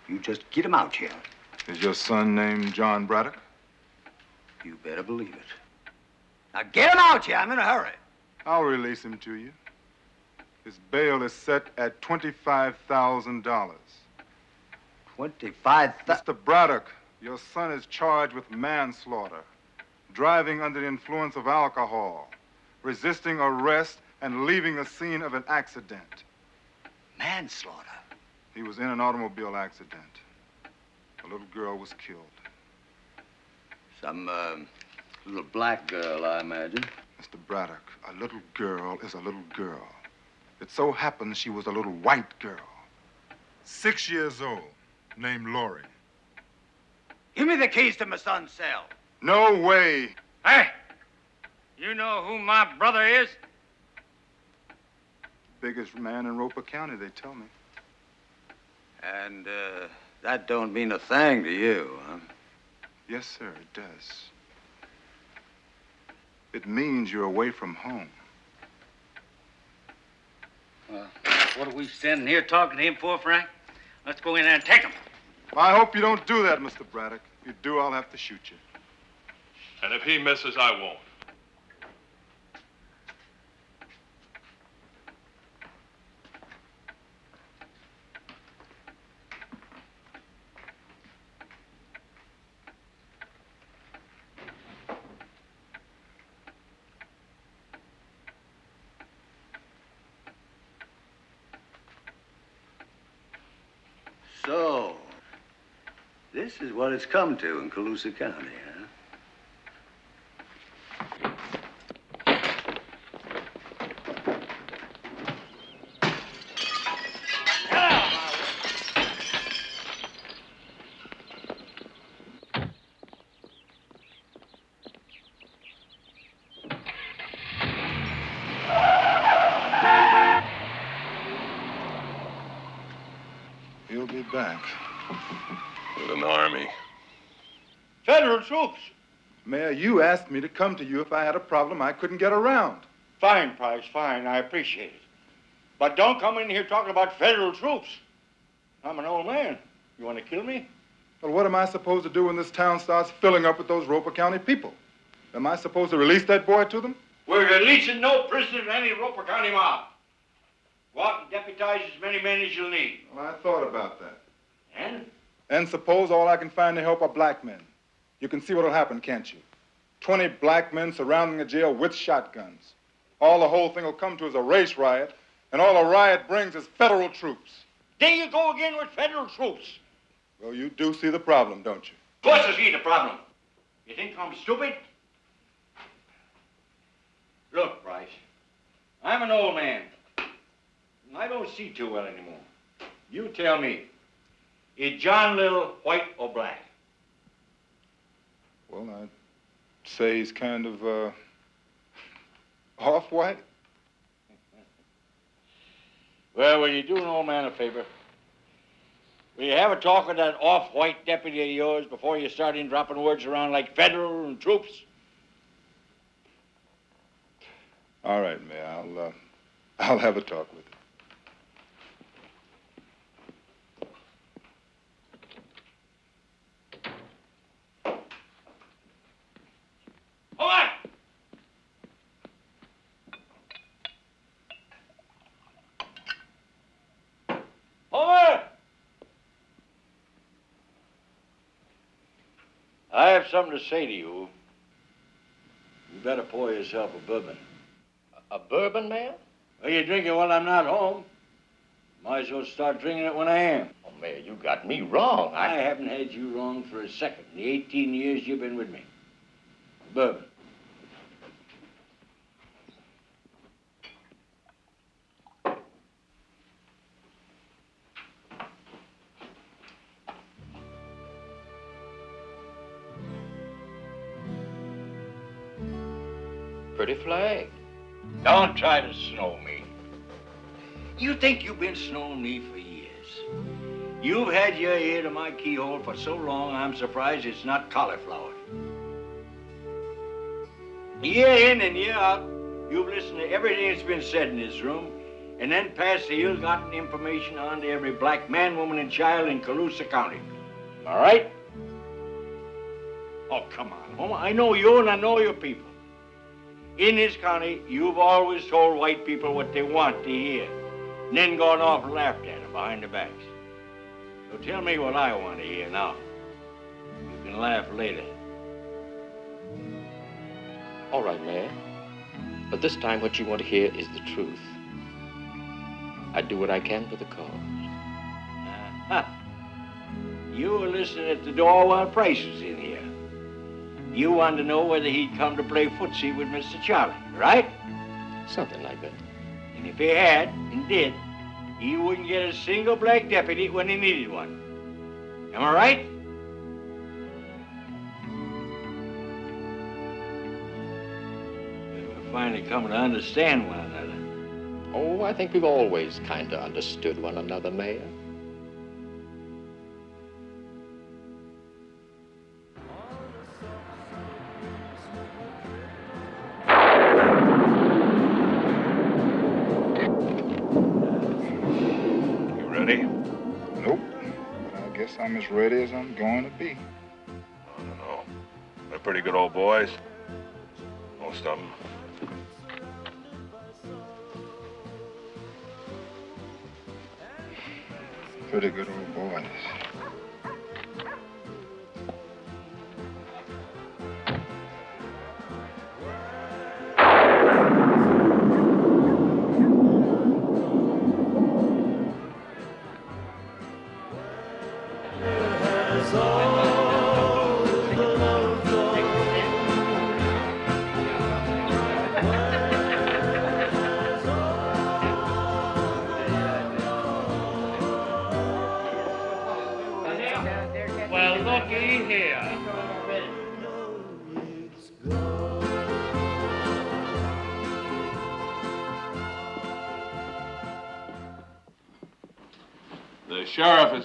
You just get him out here. Is your son named John Braddock? You better believe it. Now get him out here. I'm in a hurry. I'll release him to you. His bail is set at $25,000. Twenty-five Mr. Braddock, your son is charged with manslaughter, driving under the influence of alcohol, resisting arrest, and leaving the scene of an accident. Manslaughter. He was in an automobile accident. A little girl was killed. Some uh, little black girl, I imagine. Mr. Braddock, a little girl is a little girl. It so happens she was a little white girl. Six years old, named Lori. Give me the keys to my son's cell. No way. Hey, you know who my brother is? Biggest man in Roper County, they tell me. And uh, that don't mean a thing to you, huh? Yes, sir, it does. It means you're away from home. Well, what are we standing here talking to him for, Frank? Let's go in there and take him. I hope you don't do that, Mr. Braddock. If you do, I'll have to shoot you. And if he misses, I won't. So, this is what it's come to in Calusa County, huh? He'll be back. With an army. Federal troops. Mayor, you asked me to come to you if I had a problem I couldn't get around. Fine, Price, fine. I appreciate it. But don't come in here talking about federal troops. I'm an old man. You want to kill me? Well, what am I supposed to do when this town starts filling up with those Roper County people? Am I supposed to release that boy to them? We're releasing no prisoners in any Roper County mob. Go out and deputize as many men as you'll need. Well, I thought about that. And? And suppose all I can find to help are black men. You can see what'll happen, can't you? Twenty black men surrounding the jail with shotguns. All the whole thing will come to is a race riot, and all a riot brings is federal troops. There you go again with federal troops. Well, you do see the problem, don't you? Of course I see the problem. You think I'm stupid? Look, Price, I'm an old man. and I don't see too well anymore. You tell me, is John Little white or black? Well, I'd say he's kind of, uh, off-white. Well, will you do an old man a favor? Will you have a talk with that off-white deputy of yours before you start in dropping words around like federal and troops? All right, Mayor, I'll, uh, I'll have a talk with him. Hold Over! I have something to say to you. You better pour yourself a bourbon. A bourbon, Mayor? Are you drinking while I'm not home? Might as well start drinking it when I am. Oh, Mayor, you got me wrong. I haven't had you wrong for a second. in The 18 years you've been with me. Bourbon. Don't try to snow me. You think you've been snowing me for years. You've had your ear to my keyhole for so long, I'm surprised it's not cauliflower. Year in and year out, you've listened to everything that's been said in this room, and then passed the ill-gotten information on to every black man, woman, and child in Calusa County. All right? Oh, come on, Homer. I know you and I know your people. In this county, you've always told white people what they want to hear, and then gone off and laughed at them behind their backs. So tell me what I want to hear now. You can laugh later. All right, Mayor. But this time, what you want to hear is the truth. I do what I can for the cause. Huh. [LAUGHS] You were listening at the door while Price was in here. You wanted to know whether he'd come to play footsie with Mr. Charlie, right? Something like that. And if he had, and did, he wouldn't get a single black deputy when he needed one. Am I right? We're finally coming to understand one another. Oh, I think we've always kind of understood one another, Mayor. I'm as ready as I'm going to be. I don't know. They're pretty good old boys. Most of them. Pretty good old boys.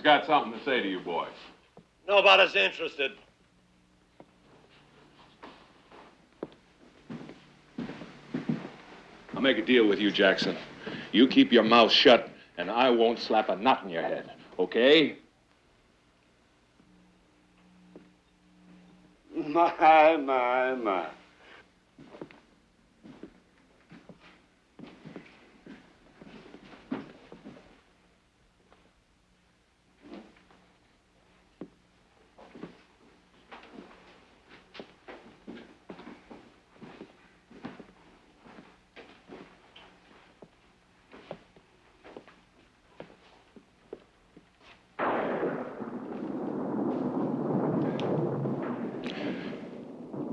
Got something to say to you boys. Nobody's interested. I'll make a deal with you, Jackson. You keep your mouth shut, and I won't slap a knot in your head, okay? My, my, my.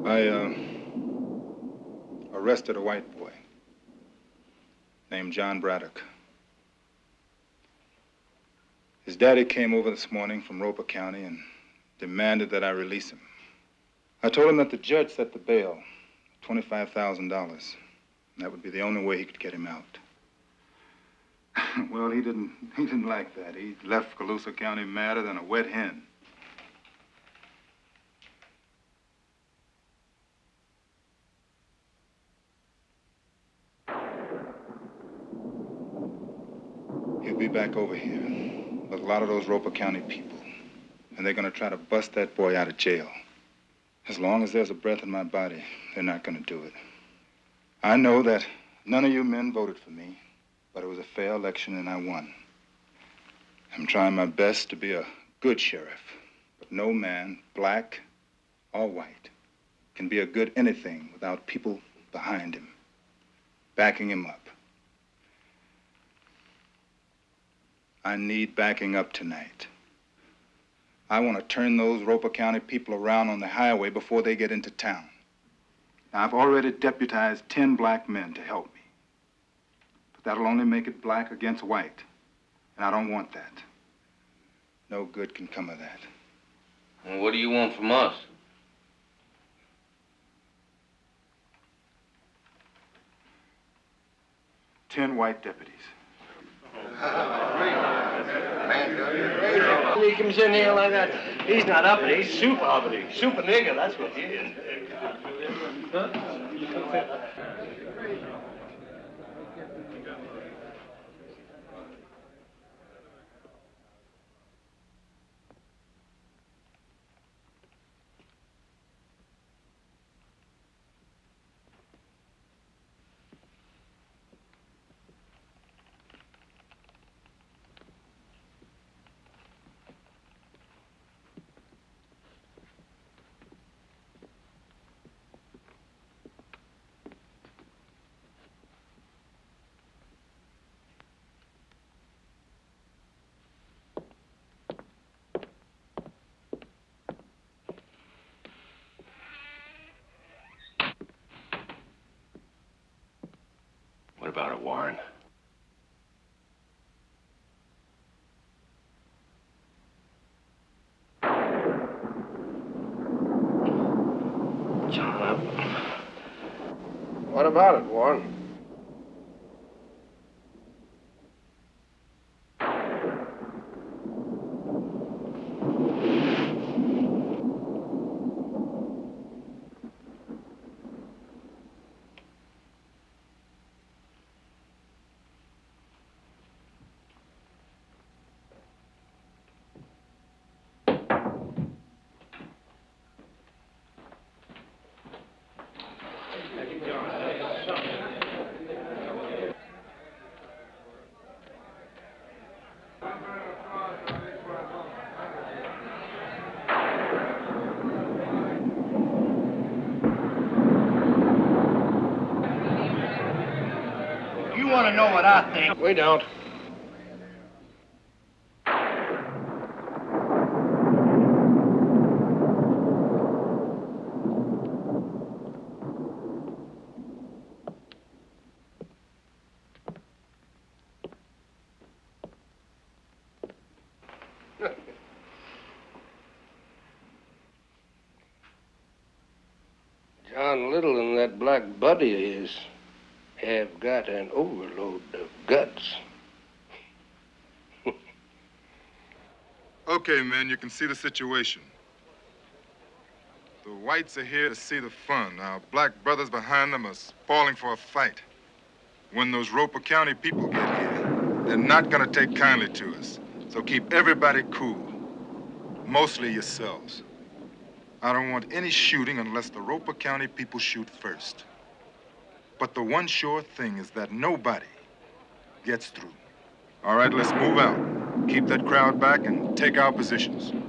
I uh, arrested a white boy named John Braddock. His daddy came over this morning from Roper County and demanded that I release him. I told him that the judge set the bail, $25,000. That would be the only way he could get him out. [LAUGHS] well, he didn't, he didn't like that. He left Calusa County madder than a wet hen. Be back over here with a lot of those Roper County people. And they're going to try to bust that boy out of jail. As long as there's a breath in my body, they're not going to do it. I know that none of you men voted for me, but it was a fair election and I won. I'm trying my best to be a good sheriff, but no man, black, or white, can be a good anything without people behind him, backing him up. I need backing up tonight. I want to turn those Roper County people around on the highway before they get into town. Now, I've already deputized 10 black men to help me. But that'll only make it black against white. And I don't want that. No good can come of that. And what do you want from us? Ten white deputies. He comes in here like that. He's not uppity. He's super uppity. Super nigger, that's what he is. What about it, Warren? John, I'm... What about it, Warren? You want to know what I think? We don't. [LAUGHS] John Little and that black buddy of his have got an overload of guts. [LAUGHS] Okay, men, you can see the situation. The whites are here to see the fun. Our black brothers behind them are spoiling for a fight. When those Roper County people get here, they're not gonna take kindly to us. So keep everybody cool. Mostly yourselves. I don't want any shooting unless the Roper County people shoot first. But the one sure thing is that nobody gets through. All right, let's move out. Keep that crowd back and take our positions. We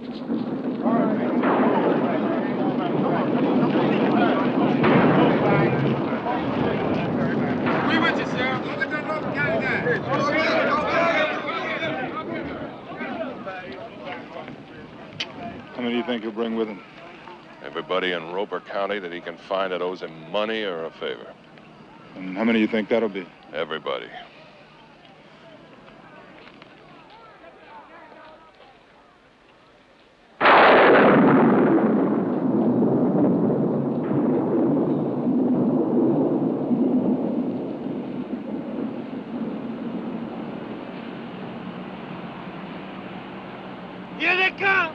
with you, Sheriff. Look at that Roper County guy. How many do you think he'll bring with him? Everybody in Roper County that he can find that owes him money or a favor. And how many do you think that'll be? Everybody. Here they come!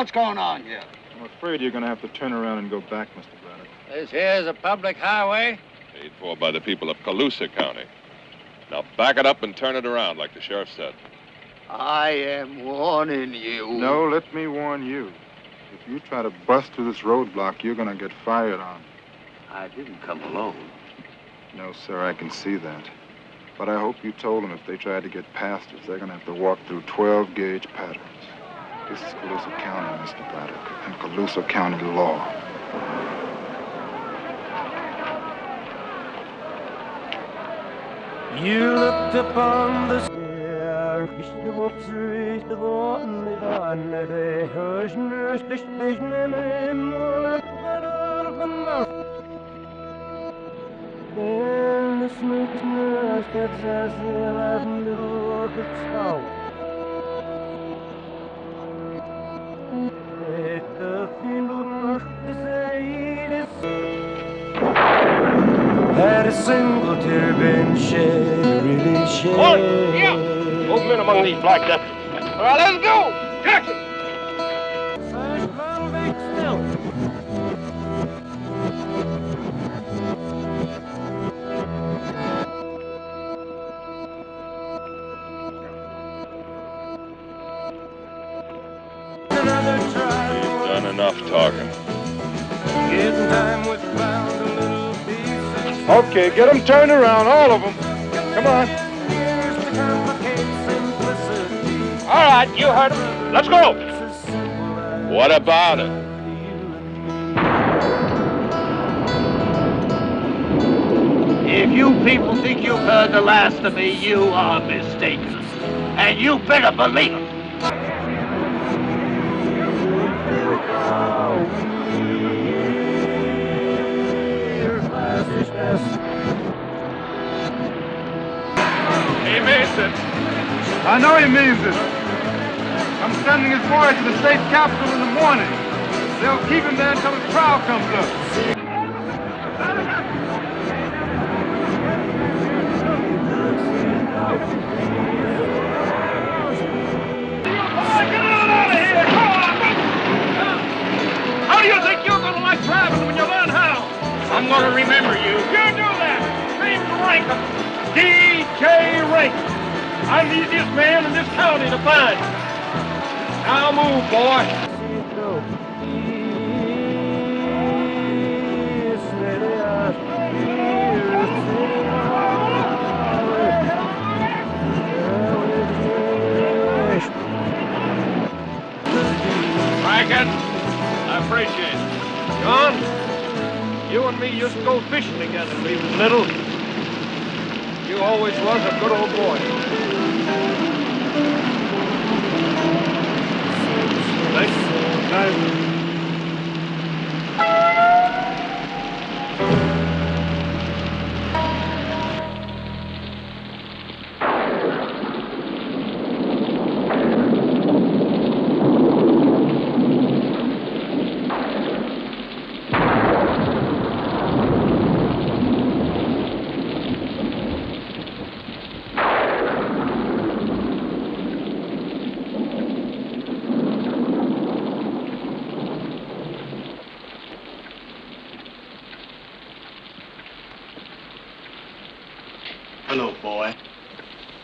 What's going on here? I'm afraid you're going to have to turn around and go back, Mr. Braddock. This here's a public highway. Paid for by the people of Calusa County. Now back it up and turn it around like the sheriff said. I am warning you. No, let me warn you. If you try to bust through this roadblock, you're going to get fired on. I didn't come alone. No, sir, I can see that. But I hope you told them if they tried to get past us, they're going to have to walk through 12 gauge patterns. This is Calusa County, Mr. Braddock, and Calusa County law. You looked upon the stair, işte bu işte bu anne de höşnür işte ne a single tear been shed, really shed. One, yeah. Movement among these black deputies. All right, let's go. Jackson. You've done enough talking. Okay, get them turned around, all of them. Come on. All right, you heard him. Let's go. What about it? If you people think you've heard the last of me, you are mistaken. And you better believe it. I know he means it. I'm sending his boys to the state capitol in the morning. They'll keep him there until his trial comes up. I'm the easiest man in this county to find. Now move, boy. Rankin, I appreciate it. John, you and me used to go fishing together when we was little. Always was a good old boy. Thanks. Hello, boy.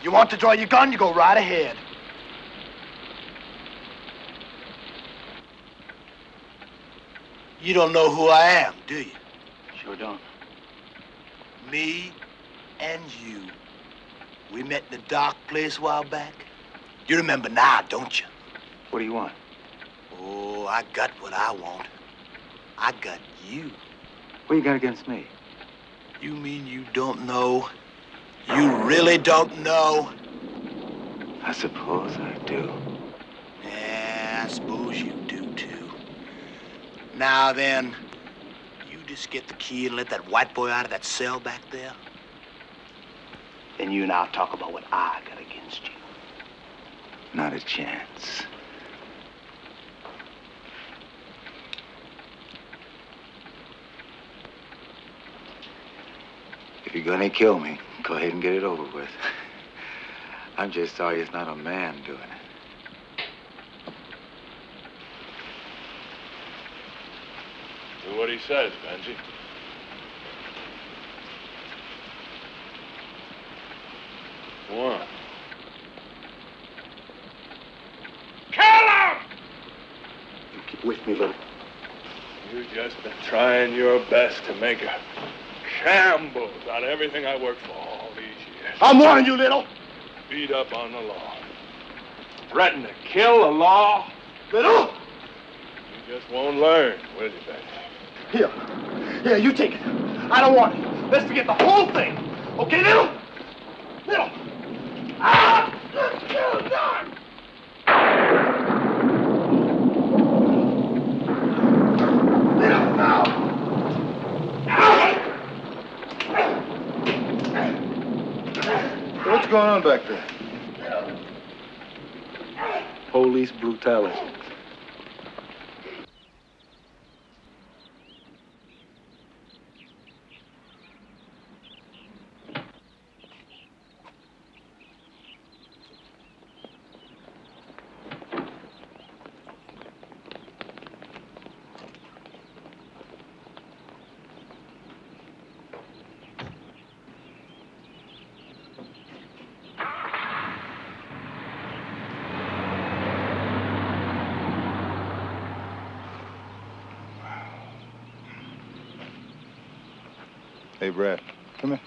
You want to draw your gun, you go right ahead. You don't know who I am, do you? Sure don't. Me and you. We met in the dark place a while back. You remember now, don't you? What do you want? Oh, I got what I want. I got you. What you got against me? You mean you don't know? You really don't know? I suppose I do. Yeah, I suppose you do too. Now then, you just get the key and let that white boy out of that cell back there. Then you and I'll talk about what I got against you. Not a chance. If you're gonna kill me, go ahead and get it over with. [LAUGHS] I'm just sorry it's not a man doing it. Do what he says, Benji. Go on. Kill him! You Keep with me, little. You've just been trying your best to make a shambles out of everything I worked for all these years. I'm warning you, little. Beat up on the law. Threaten to kill the law. Little? You just won't learn, will you, Benji? Here. Here, you take it. I don't want it. Let's forget the whole thing. Okay? Little. Ah! Little, now. What's going on back there? Police brutality. Hey, Brad, come here.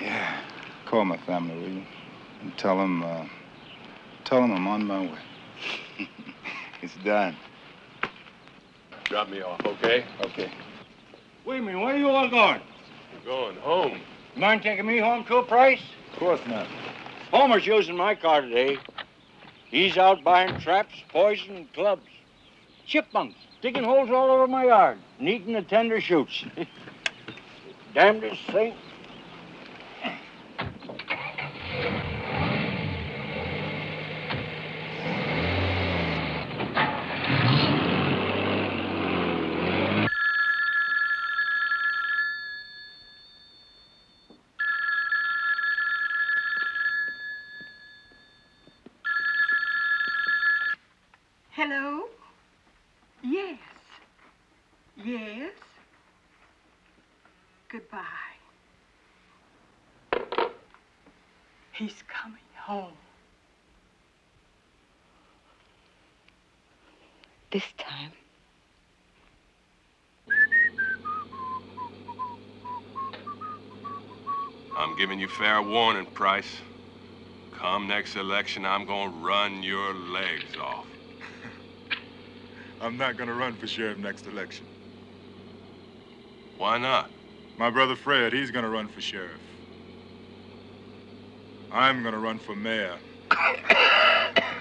Yeah, call my family, will you? And tell them, uh, tell them I'm on my way. [LAUGHS] it's done. Drop me off, okay? Okay. Wait a minute, where are you all going? We're going home. You mind taking me home too, Price? Of course not. Homer's using my car today. He's out buying traps, poison, and clubs. Chipmunks digging holes all over my yard, and eating the tender shoots. [LAUGHS] Damnedest thing. Hello? Yes. Yes. Goodbye. He's coming home. This time. I'm giving you fair warning, Price. Come next election, I'm gonna run your legs off. [LAUGHS] I'm not gonna run for sheriff next election. Why not? My brother Fred, he's gonna run for sheriff. I'm gonna run for mayor. [COUGHS] [COUGHS] [COUGHS]